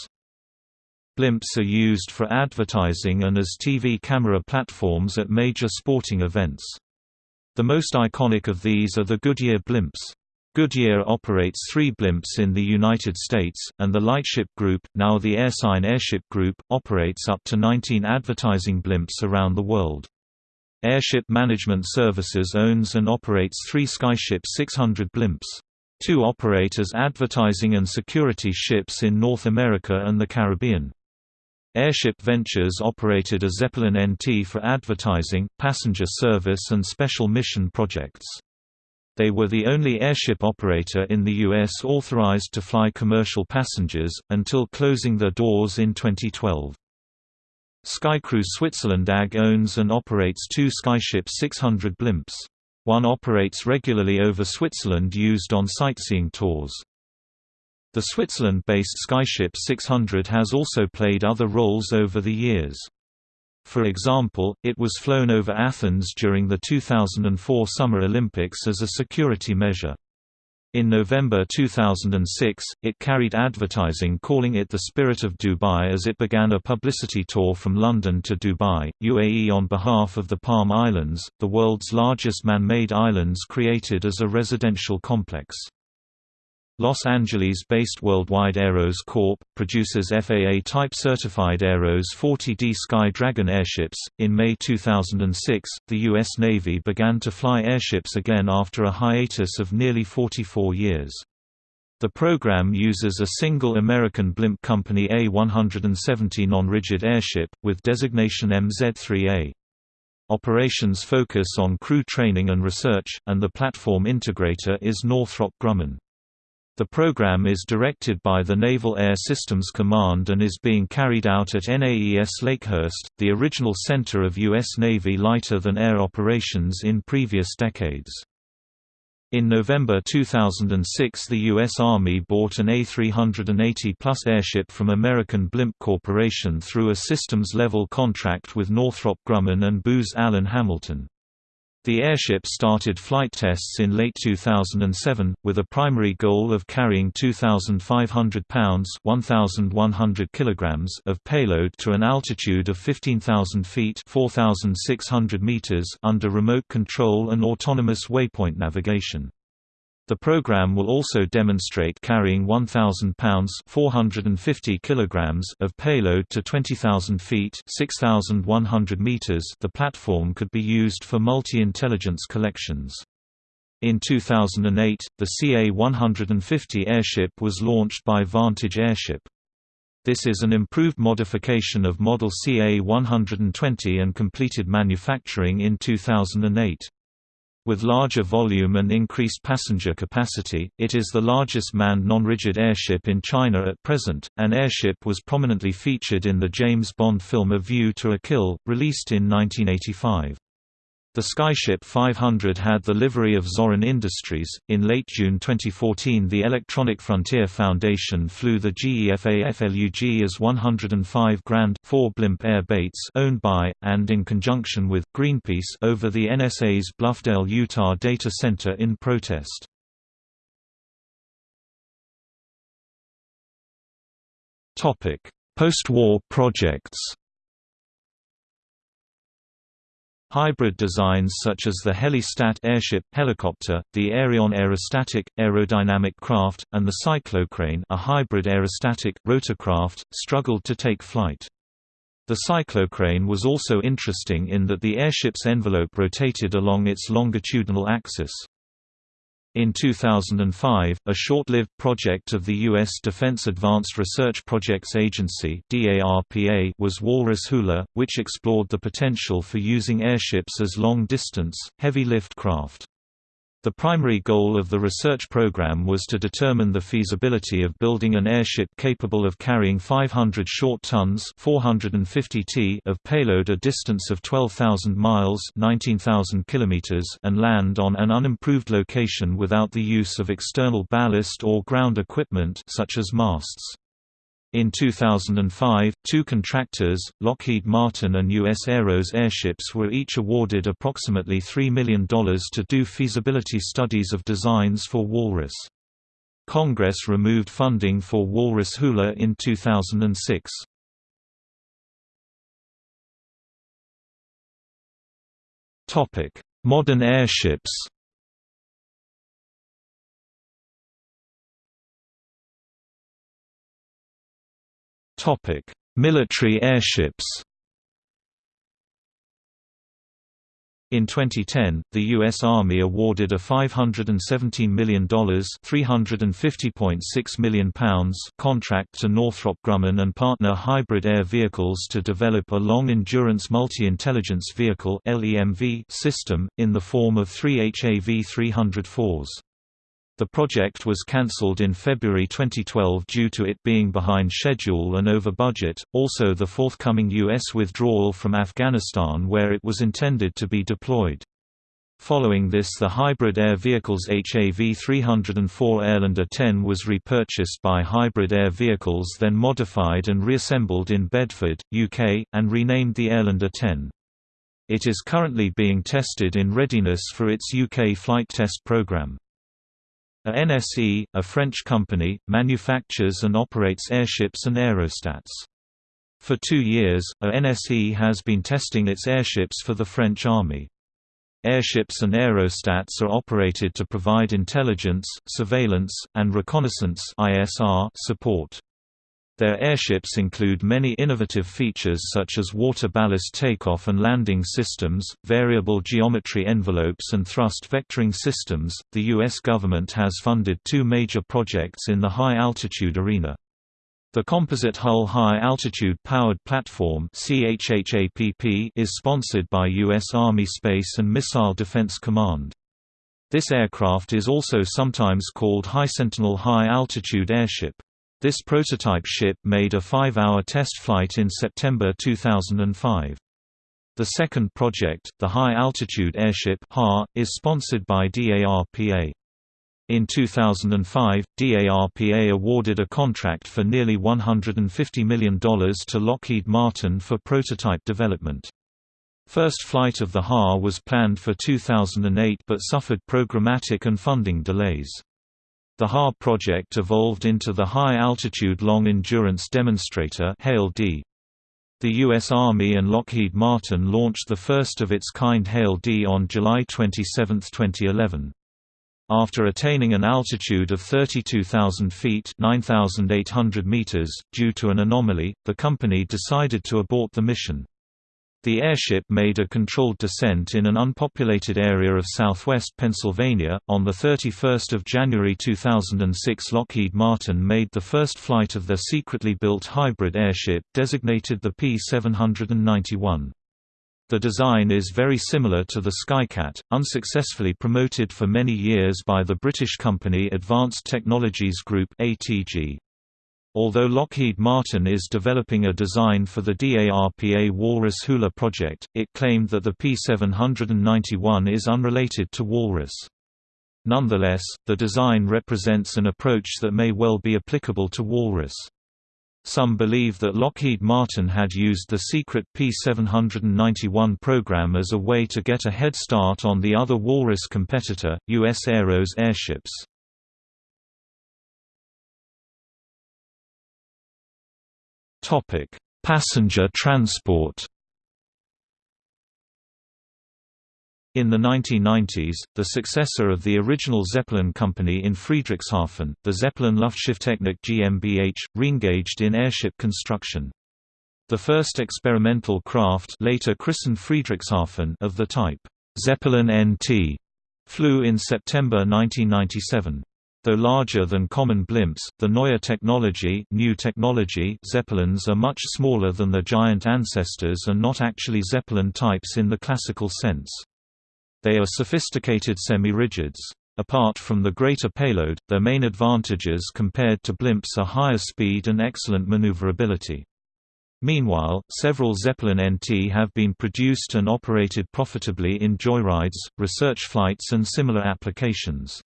S1: Blimps are used for advertising and as TV camera platforms at major sporting events. The most iconic of these are the Goodyear blimps. Goodyear operates three blimps in the United States, and the Lightship Group, now the Airsign Airship Group, operates up to 19 advertising blimps around the world. Airship Management Services owns and operates three Skyship 600 blimps. Two operate as advertising and security ships in North America and the Caribbean. Airship Ventures operated a Zeppelin NT for advertising, passenger service and special mission projects. They were the only airship operator in the U.S. authorized to fly commercial passengers, until closing their doors in 2012. Skycruise Switzerland AG owns and operates two Skyship 600 blimps. One operates regularly over Switzerland used on sightseeing tours. The Switzerland-based Skyship 600 has also played other roles over the years. For example, it was flown over Athens during the 2004 Summer Olympics as a security measure. In November 2006, it carried advertising calling it the Spirit of Dubai as it began a publicity tour from London to Dubai, UAE on behalf of the Palm Islands, the world's largest man-made islands created as a residential complex. Los Angeles-based Worldwide Aeros Corp. produces FAA Type certified Aeros 40D Sky Dragon airships. In May 2006, the U.S. Navy began to fly airships again after a hiatus of nearly 44 years. The program uses a single American blimp company A-170 non-rigid airship, with designation MZ-3A. Operations focus on crew training and research, and the platform integrator is Northrop Grumman. The program is directed by the Naval Air Systems Command and is being carried out at NAES Lakehurst, the original center of U.S. Navy lighter-than-air operations in previous decades. In November 2006 the U.S. Army bought an A380 Plus airship from American Blimp Corporation through a systems-level contract with Northrop Grumman and Booz Allen Hamilton. The airship started flight tests in late 2007, with a primary goal of carrying 2,500 pounds 1,100 kilograms of payload to an altitude of 15,000 feet 4,600 meters under remote control and autonomous waypoint navigation. The program will also demonstrate carrying 1,000 pounds 450 kilograms of payload to 20,000 feet 6,100 meters. The platform could be used for multi-intelligence collections. In 2008, the CA-150 airship was launched by Vantage Airship. This is an improved modification of model CA-120 and completed manufacturing in 2008. With larger volume and increased passenger capacity, it is the largest manned non-rigid airship in China at present. An airship was prominently featured in the James Bond film A View to a Kill, released in 1985. The Skyship 500 had the livery of Zorin Industries. In late June 2014, the Electronic Frontier Foundation flew the GEFA FLUG as 105 Grand 4 Blimp Air Bates owned by, and in conjunction with, Greenpeace over the NSA's Bluffdale, Utah data center in protest. Post-war projects Hybrid designs such as the Helistat airship helicopter, the Aereon aerostatic, aerodynamic craft, and the cyclocrane a hybrid aerostatic, rotorcraft, struggled to take flight. The cyclocrane was also interesting in that the airship's envelope rotated along its longitudinal axis. In 2005, a short-lived project of the U.S. Defense Advanced Research Projects Agency was Walrus Hula, which explored the potential for using airships as long-distance, heavy-lift craft. The primary goal of the research program was to determine the feasibility of building an airship capable of carrying 500 short tons 450 t of payload a distance of 12,000 miles 19,000 kilometers and land on an unimproved location without the use of external ballast or ground equipment such as masts. In 2005, two contractors, Lockheed Martin and U.S. Aeros airships were each awarded approximately $3 million to do feasibility studies of designs for Walrus. Congress removed funding for Walrus Hula in 2006. Modern airships Military airships. In 2010, the U.S. Army awarded a $517 million £350.6 million contract to Northrop Grumman and partner Hybrid Air Vehicles to develop a Long-Endurance Multi-Intelligence Vehicle system, in the form of three HAV-304s. The project was cancelled in February 2012 due to it being behind schedule and over budget, also the forthcoming U.S. withdrawal from Afghanistan where it was intended to be deployed. Following this the Hybrid Air Vehicles HAV-304 Airlander 10 was repurchased by Hybrid Air Vehicles then modified and reassembled in Bedford, UK, and renamed the Airlander 10. It is currently being tested in readiness for its UK flight test program. A NSE, a French company, manufactures and operates airships and aerostats. For two years, a NSE has been testing its airships for the French Army. Airships and aerostats are operated to provide intelligence, surveillance, and reconnaissance support. Their airships include many innovative features such as water ballast takeoff and landing systems, variable geometry envelopes, and thrust vectoring systems. The U.S. government has funded two major projects in the high altitude arena. The Composite Hull High Altitude Powered Platform is sponsored by U.S. Army Space and Missile Defense Command. This aircraft is also sometimes called High Sentinel High Altitude Airship. This prototype ship made a five-hour test flight in September 2005. The second project, the High Altitude Airship is sponsored by DARPA. In 2005, DARPA awarded a contract for nearly $150 million to Lockheed Martin for prototype development. First flight of the HA was planned for 2008 but suffered programmatic and funding delays. The HA project evolved into the High Altitude Long Endurance Demonstrator The U.S. Army and Lockheed Martin launched the first of its kind HALE-D on July 27, 2011. After attaining an altitude of 32,000 feet 9,800 meters, due to an anomaly, the company decided to abort the mission. The airship made a controlled descent in an unpopulated area of southwest Pennsylvania. On 31 January 2006, Lockheed Martin made the first flight of their secretly built hybrid airship, designated the P-791. The design is very similar to the Skycat, unsuccessfully promoted for many years by the British company Advanced Technologies Group ATG. Although Lockheed Martin is developing a design for the DARPA Walrus Hula project, it claimed that the P791 is unrelated to Walrus. Nonetheless, the design represents an approach that may well be applicable to Walrus. Some believe that Lockheed Martin had used the secret P791 program as a way to get a head start on the other Walrus competitor, U.S. Aeros airships. Topic: Passenger transport. In the 1990s, the successor of the original Zeppelin company in Friedrichshafen, the Zeppelin Luftschifftechnik GmbH, reengaged in airship construction. The first experimental craft later christened Friedrichshafen of the type, Zeppelin NT, flew in September 1997. Though larger than common blimps, the Neue Technologie, new technology Zeppelins are much smaller than their giant ancestors and not actually Zeppelin types in the classical sense. They are sophisticated semi-rigids. Apart from the greater payload, their main advantages compared to blimps are higher speed and excellent maneuverability. Meanwhile, several Zeppelin NT have been produced and operated profitably in joyrides, research flights and similar applications.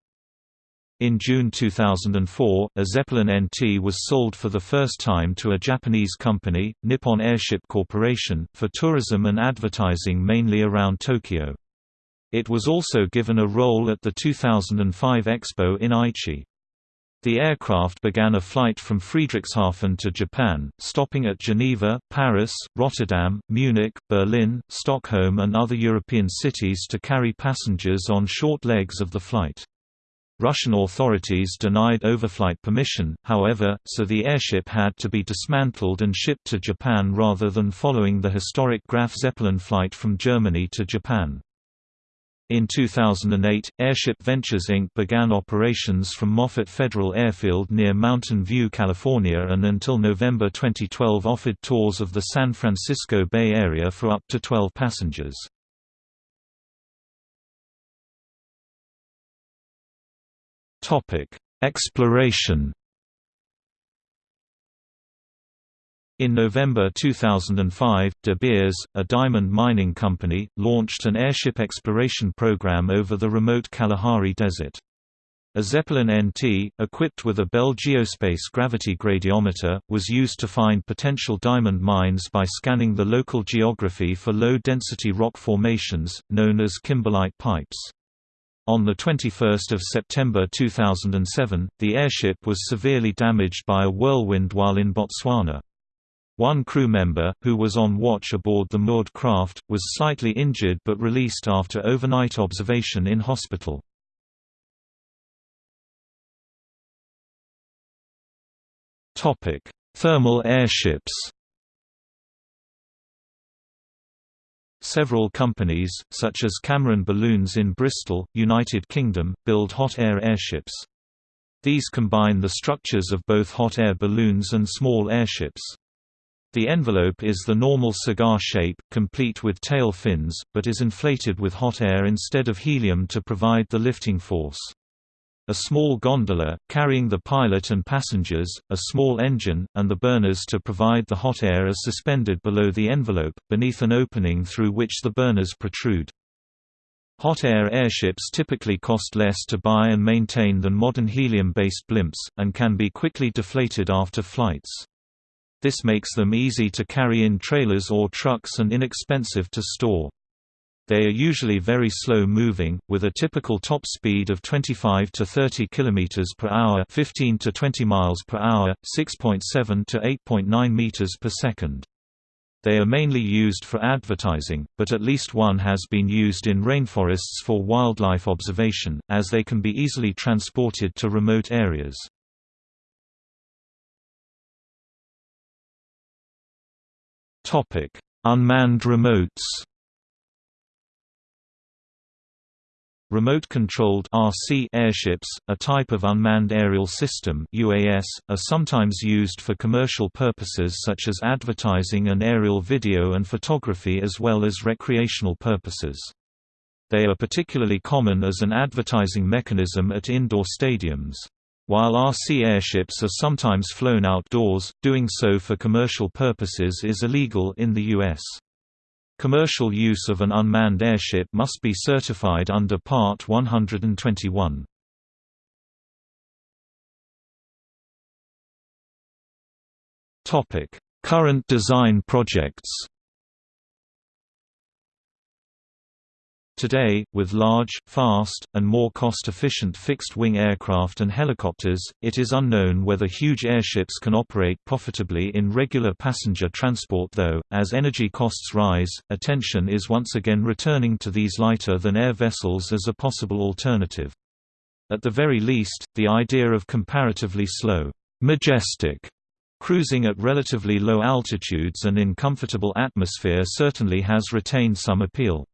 S1: In June 2004, a Zeppelin NT was sold for the first time to a Japanese company, Nippon Airship Corporation, for tourism and advertising mainly around Tokyo. It was also given a role at the 2005 Expo in Aichi. The aircraft began a flight from Friedrichshafen to Japan, stopping at Geneva, Paris, Rotterdam, Munich, Berlin, Stockholm and other European cities to carry passengers on short legs of the flight. Russian authorities denied overflight permission, however, so the airship had to be dismantled and shipped to Japan rather than following the historic Graf Zeppelin flight from Germany to Japan. In 2008, Airship Ventures Inc. began operations from Moffett Federal Airfield near Mountain View, California and until November 2012 offered tours of the San Francisco Bay Area for up to 12 passengers. Exploration In November 2005, De Beers, a diamond mining company, launched an airship exploration program over the remote Kalahari Desert. A Zeppelin NT, equipped with a Bell Geospace gravity gradiometer, was used to find potential diamond mines by scanning the local geography for low-density rock formations, known as kimberlite pipes. On 21 September 2007, the airship was severely damaged by a whirlwind while in Botswana. One crew member, who was on watch aboard the moored craft, was slightly injured but released after overnight observation in hospital. Thermal airships Several companies, such as Cameron Balloons in Bristol, United Kingdom, build hot air airships. These combine the structures of both hot air balloons and small airships. The envelope is the normal cigar shape, complete with tail fins, but is inflated with hot air instead of helium to provide the lifting force. A small gondola, carrying the pilot and passengers, a small engine, and the burners to provide the hot air are suspended below the envelope, beneath an opening through which the burners protrude. Hot air airships typically cost less to buy and maintain than modern helium-based blimps, and can be quickly deflated after flights. This makes them easy to carry in trailers or trucks and inexpensive to store. They are usually very slow moving, with a typical top speed of 25 to 30 km per hour, 15 to 20 miles per hour, 6.7 to 8.9 meters per second. They are mainly used for advertising, but at least one has been used in rainforests for wildlife observation, as they can be easily transported to remote areas. Unmanned remotes. Remote-controlled RC airships, a type of unmanned aerial system UAS, are sometimes used for commercial purposes such as advertising and aerial video and photography as well as recreational purposes. They are particularly common as an advertising mechanism at indoor stadiums. While RC airships are sometimes flown outdoors, doing so for commercial purposes is illegal in the U.S. Commercial use of an unmanned airship must be certified under Part 121. Current design projects Today, with large, fast, and more cost-efficient fixed-wing aircraft and helicopters, it is unknown whether huge airships can operate profitably in regular passenger transport though, as energy costs rise, attention is once again returning to these lighter-than-air vessels as a possible alternative. At the very least, the idea of comparatively slow, majestic cruising at relatively low altitudes and in comfortable atmosphere certainly has retained some appeal.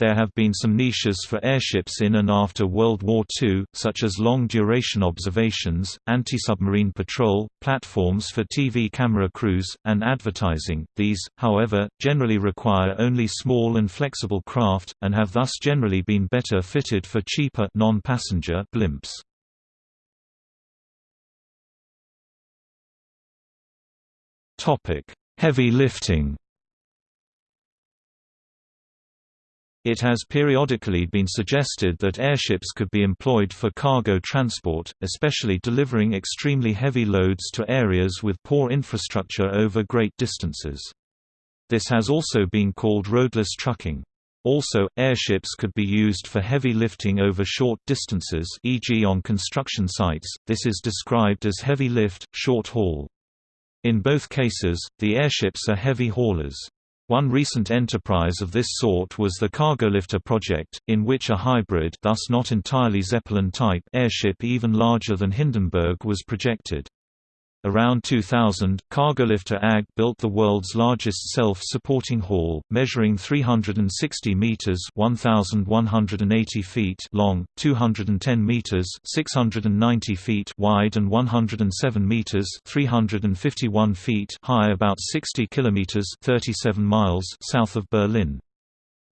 S1: There have been some niches for airships in and after World War II, such as long-duration observations, anti-submarine patrol, platforms for TV camera crews, and advertising. These, however, generally require only small and flexible craft, and have thus generally been better fitted for cheaper non-passenger blimps. Topic: Heavy lifting It has periodically been suggested that airships could be employed for cargo transport, especially delivering extremely heavy loads to areas with poor infrastructure over great distances. This has also been called roadless trucking. Also, airships could be used for heavy lifting over short distances e.g. on construction sites, this is described as heavy lift, short haul. In both cases, the airships are heavy haulers. One recent enterprise of this sort was the Cargolifter project, in which a hybrid thus not entirely Zeppelin-type airship even larger than Hindenburg was projected. Around 2000, Cargolifter AG built the world's largest self-supporting hall, measuring 360 meters (1180 feet) long, 210 meters (690 feet) wide and 107 meters (351 feet) high about 60 kilometers (37 miles) south of Berlin.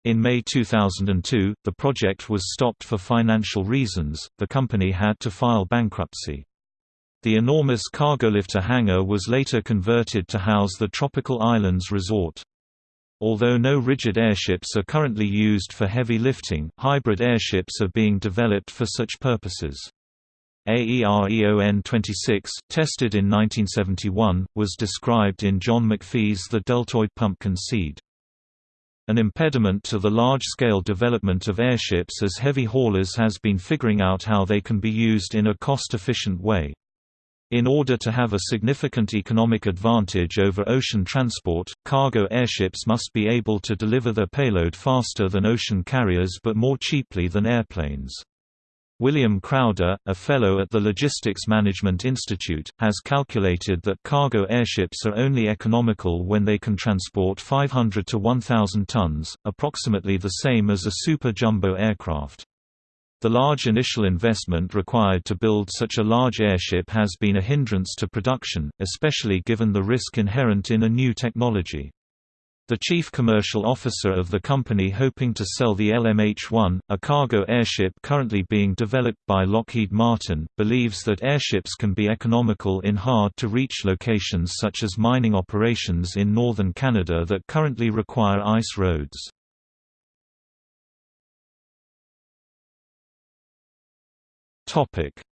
S1: In May 2002, the project was stopped for financial reasons, the company had to file bankruptcy. The enormous Cargolifter hangar was later converted to house the Tropical Islands Resort. Although no rigid airships are currently used for heavy lifting, hybrid airships are being developed for such purposes. AEREON 26, tested in 1971, was described in John McPhee's The Deltoid Pumpkin Seed. An impediment to the large-scale development of airships as heavy haulers has been figuring out how they can be used in a cost-efficient way. In order to have a significant economic advantage over ocean transport, cargo airships must be able to deliver their payload faster than ocean carriers but more cheaply than airplanes. William Crowder, a fellow at the Logistics Management Institute, has calculated that cargo airships are only economical when they can transport 500 to 1,000 tons, approximately the same as a super jumbo aircraft. The large initial investment required to build such a large airship has been a hindrance to production, especially given the risk inherent in a new technology. The chief commercial officer of the company hoping to sell the LMH-1, a cargo airship currently being developed by Lockheed Martin, believes that airships can be economical in hard-to-reach locations such as mining operations in northern Canada that currently require ice roads.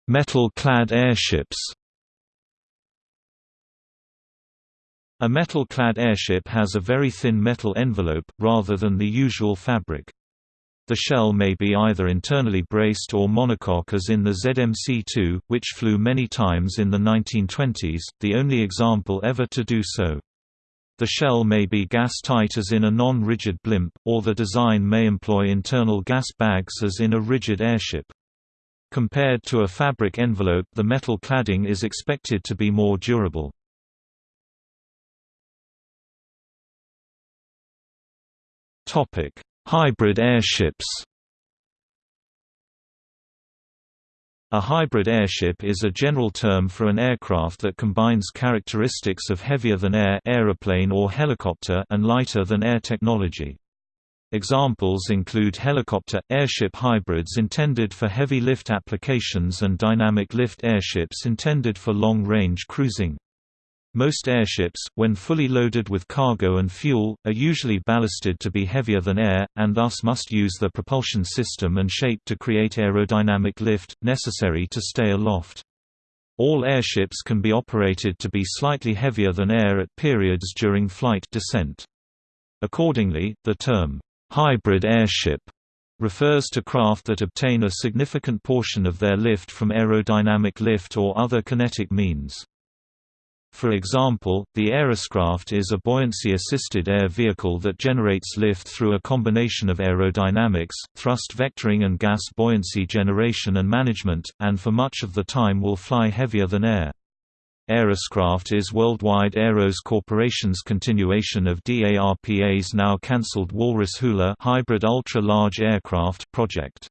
S1: Metal-clad airships A metal-clad airship has a very thin metal envelope, rather than the usual fabric. The shell may be either internally braced or monocoque as in the ZMC-2, which flew many times in the 1920s, the only example ever to do so. The shell may be gas-tight as in a non-rigid blimp, or the design may employ internal gas bags as in a rigid airship. Compared to a fabric envelope the metal cladding is expected to be more durable. Hybrid airships A hybrid airship is a general term for an aircraft that combines characteristics of heavier-than-air aeroplane or helicopter and lighter-than-air technology. Examples include helicopter, airship hybrids intended for heavy lift applications and dynamic lift airships intended for long-range cruising. Most airships, when fully loaded with cargo and fuel, are usually ballasted to be heavier than air, and thus must use the propulsion system and shape to create aerodynamic lift, necessary to stay aloft. All airships can be operated to be slightly heavier than air at periods during flight descent. Accordingly, the term, hybrid airship refers to craft that obtain a significant portion of their lift from aerodynamic lift or other kinetic means. For example, the Aeroscraft is a buoyancy-assisted air vehicle that generates lift through a combination of aerodynamics, thrust vectoring and gas buoyancy generation and management, and for much of the time will fly heavier than air. Aeroscraft is Worldwide Aeros Corporation's continuation of DARPA's now cancelled Walrus Hula hybrid ultra-large aircraft project.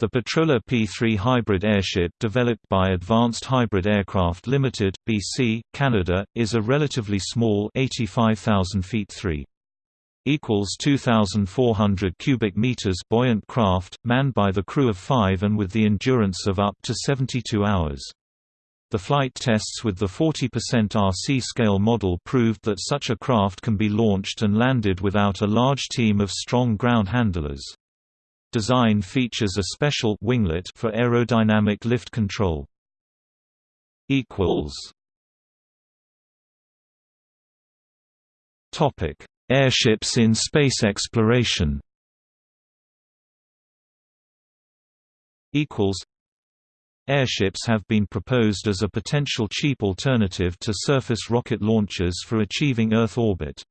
S1: The Petroler P-3 hybrid airship developed by Advanced Hybrid Aircraft Limited, BC, Canada, is a relatively small 85,000 feet 3 equals 2,400 cubic meters buoyant craft, manned by the crew of five and with the endurance of up to 72 hours. The flight tests with the 40% RC scale model proved that such a craft can be launched and landed without a large team of strong ground handlers. Design features a special winglet for aerodynamic lift control. Topic: Airships in space exploration. Equals Airships have been proposed as a potential cheap alternative to surface rocket launchers for achieving Earth orbit.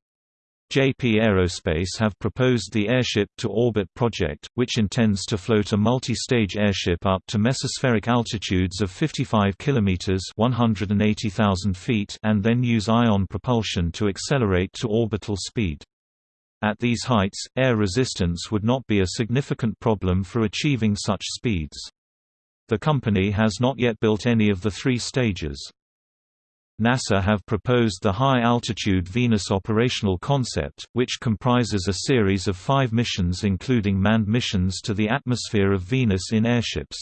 S1: JP Aerospace have proposed the Airship-to-Orbit project, which intends to float a multi-stage airship up to mesospheric altitudes of 55 km 180,000 feet and then use ion propulsion to accelerate to orbital speed. At these heights, air resistance would not be a significant problem for achieving such speeds. The company has not yet built any of the three stages. NASA have proposed the High-Altitude Venus Operational Concept, which comprises a series of five missions including manned missions to the atmosphere of Venus in airships.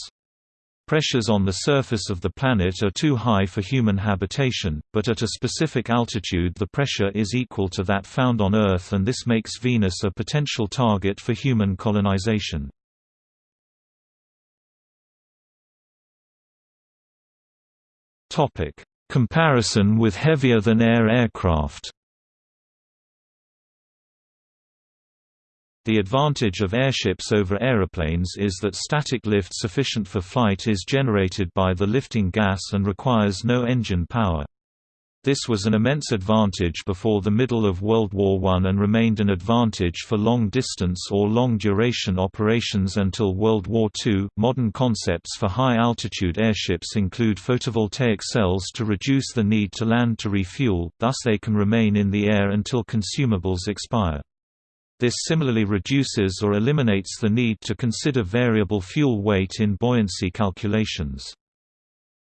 S1: Pressures on the surface of the planet are too high for human habitation, but at a specific altitude the pressure is equal to that found on Earth and this makes Venus a potential target for human colonization. Topic: Comparison with heavier-than-air aircraft. The advantage of airships over aeroplanes is that static lift sufficient for flight is generated by the lifting gas and requires no engine power. This was an immense advantage before the middle of World War I and remained an advantage for long distance or long duration operations until World War II. Modern concepts for high altitude airships include photovoltaic cells to reduce the need to land to refuel, thus, they can remain in the air until consumables expire. This similarly reduces or eliminates the need to consider variable fuel weight in buoyancy calculations.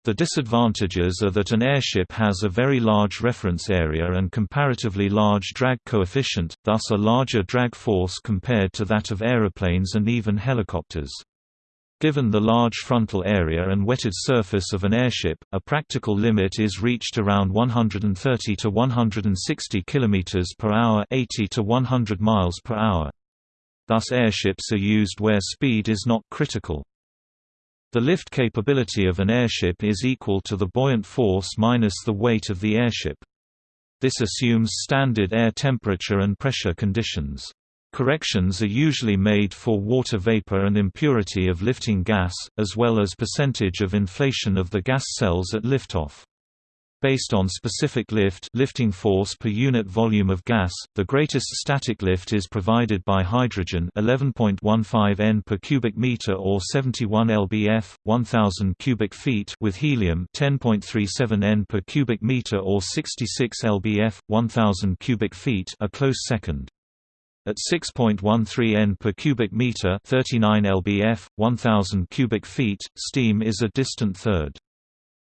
S1: The disadvantages are that an airship has a very large reference area and comparatively large drag coefficient, thus a larger drag force compared to that of aeroplanes and even helicopters. Given the large frontal area and wetted surface of an airship, a practical limit is reached around 130 to 160 km per hour, 80 to 100 miles per hour. Thus airships are used where speed is not critical. The lift capability of an airship is equal to the buoyant force minus the weight of the airship. This assumes standard air temperature and pressure conditions. Corrections are usually made for water vapor and impurity of lifting gas, as well as percentage of inflation of the gas cells at liftoff. Based on specific lift lifting force per unit volume of gas, the greatest static lift is provided by hydrogen 11.15 N per cubic meter or 71 lbf, 1000 cubic feet with helium 10.37 N per cubic meter or 66 lbf, 1000 cubic feet a close second. At 6.13 N per cubic meter 39 lbf, 1000 cubic feet, steam is a distant third.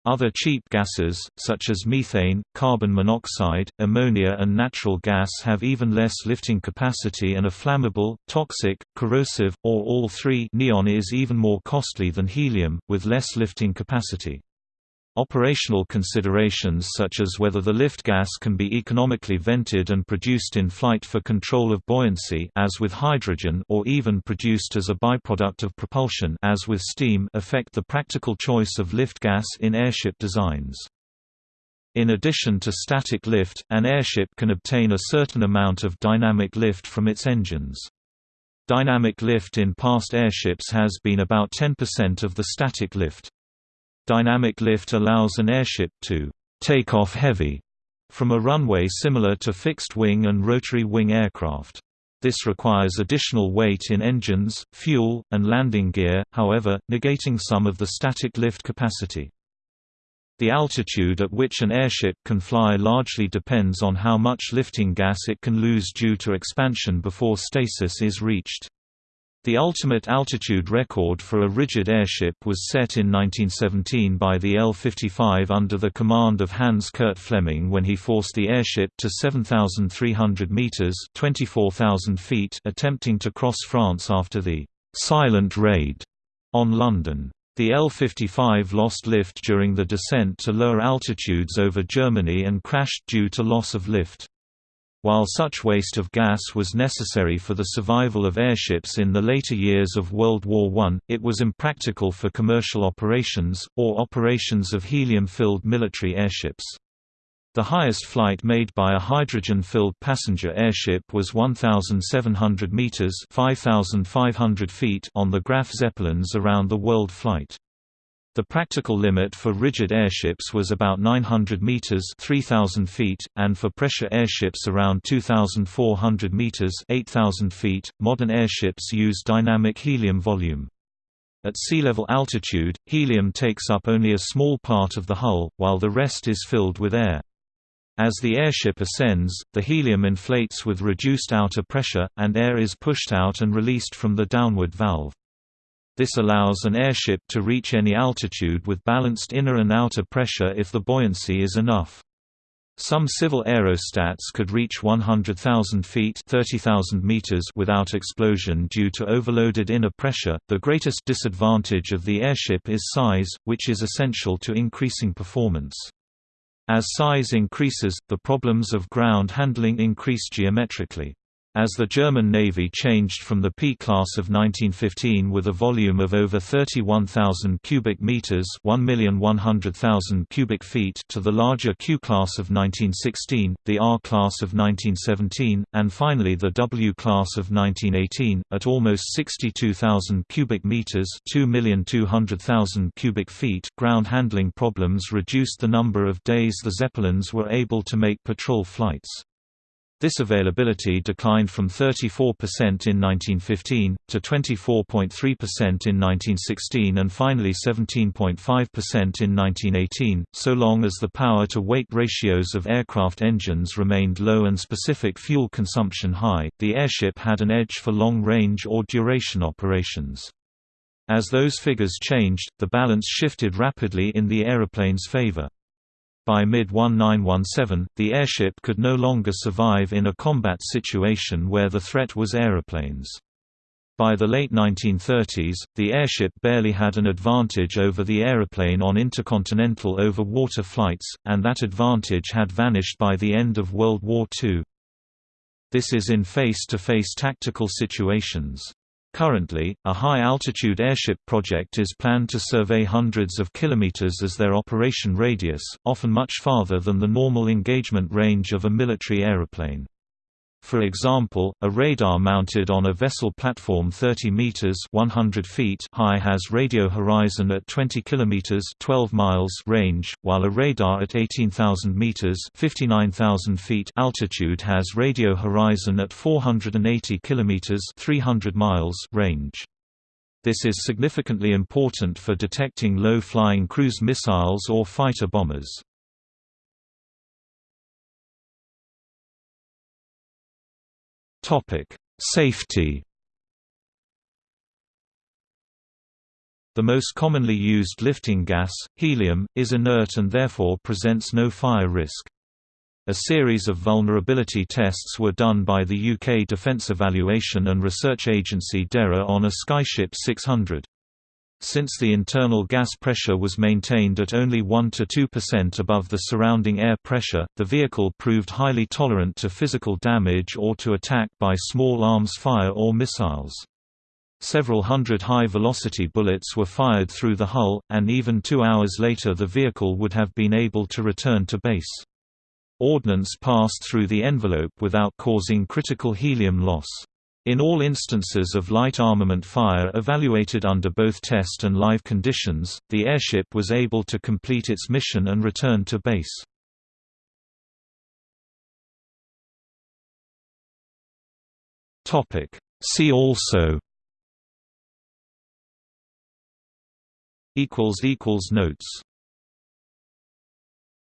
S1: Other cheap gases, such as methane, carbon monoxide, ammonia and natural gas have even less lifting capacity and are flammable, toxic, corrosive, or all three neon is even more costly than helium, with less lifting capacity. Operational considerations such as whether the lift gas can be economically vented and produced in flight for control of buoyancy as with hydrogen or even produced as a byproduct of propulsion as with steam affect the practical choice of lift gas in airship designs. In addition to static lift, an airship can obtain a certain amount of dynamic lift from its engines. Dynamic lift in past airships has been about 10% of the static lift. Dynamic lift allows an airship to take off heavy from a runway similar to fixed-wing and rotary-wing aircraft. This requires additional weight in engines, fuel, and landing gear, however, negating some of the static lift capacity. The altitude at which an airship can fly largely depends on how much lifting gas it can lose due to expansion before stasis is reached. The ultimate altitude record for a rigid airship was set in 1917 by the L-55 under the command of Hans Kurt Flemming when he forced the airship to 7,300 meters (24,000 feet), attempting to cross France after the "silent raid" on London. The L-55 lost lift during the descent to lower altitudes over Germany and crashed due to loss of lift. While such waste of gas was necessary for the survival of airships in the later years of World War I, it was impractical for commercial operations, or operations of helium-filled military airships. The highest flight made by a hydrogen-filled passenger airship was 1,700 meters (5,500 feet) on the Graf Zeppelins around the world flight. The practical limit for rigid airships was about 900 meters (3000 feet), and for pressure airships around 2400 meters (8000 feet). Modern airships use dynamic helium volume. At sea level altitude, helium takes up only a small part of the hull, while the rest is filled with air. As the airship ascends, the helium inflates with reduced outer pressure, and air is pushed out and released from the downward valve. This allows an airship to reach any altitude with balanced inner and outer pressure if the buoyancy is enough. Some civil aerostats could reach 100,000 feet (30,000 meters) without explosion due to overloaded inner pressure. The greatest disadvantage of the airship is size, which is essential to increasing performance. As size increases, the problems of ground handling increase geometrically. As the German Navy changed from the P class of 1915 with a volume of over 31,000 cubic meters, 1,100,000 cubic feet to the larger Q class of 1916, the R class of 1917, and finally the W class of 1918 at almost 62,000 cubic meters, 2,200,000 cubic feet. Ground handling problems reduced the number of days the Zeppelins were able to make patrol flights. This availability declined from 34% in 1915, to 24.3% in 1916 and finally 17.5% in 1918. So long as the power-to-weight ratios of aircraft engines remained low and specific fuel consumption high, the airship had an edge for long-range or duration operations. As those figures changed, the balance shifted rapidly in the aeroplane's favor. By mid-1917, the airship could no longer survive in a combat situation where the threat was aeroplanes. By the late 1930s, the airship barely had an advantage over the aeroplane on intercontinental over-water flights, and that advantage had vanished by the end of World War II. This is in face-to-face -face tactical situations. Currently, a high-altitude airship project is planned to survey hundreds of kilometers as their operation radius, often much farther than the normal engagement range of a military aeroplane. For example, a radar mounted on a vessel platform 30 meters (100 feet) high has radio horizon at 20 kilometers (12 miles) range, while a radar at 18,000 meters (59,000 feet) altitude has radio horizon at 480 kilometers (300 miles) range. This is significantly important for detecting low-flying cruise missiles or fighter bombers. Safety. The most commonly used lifting gas, helium, is inert and therefore presents no fire risk. A series of vulnerability tests were done by the UK Defence Evaluation and Research Agency DERA on a Skyship 600. Since the internal gas pressure was maintained at only 1–2% above the surrounding air pressure, the vehicle proved highly tolerant to physical damage or to attack by small arms fire or missiles. Several hundred high-velocity bullets were fired through the hull, and even two hours later the vehicle would have been able to return to base. Ordnance passed through the envelope without causing critical helium loss. In all instances of light armament fire evaluated under both test and live conditions, the airship was able to complete its mission and return to base. See also Notes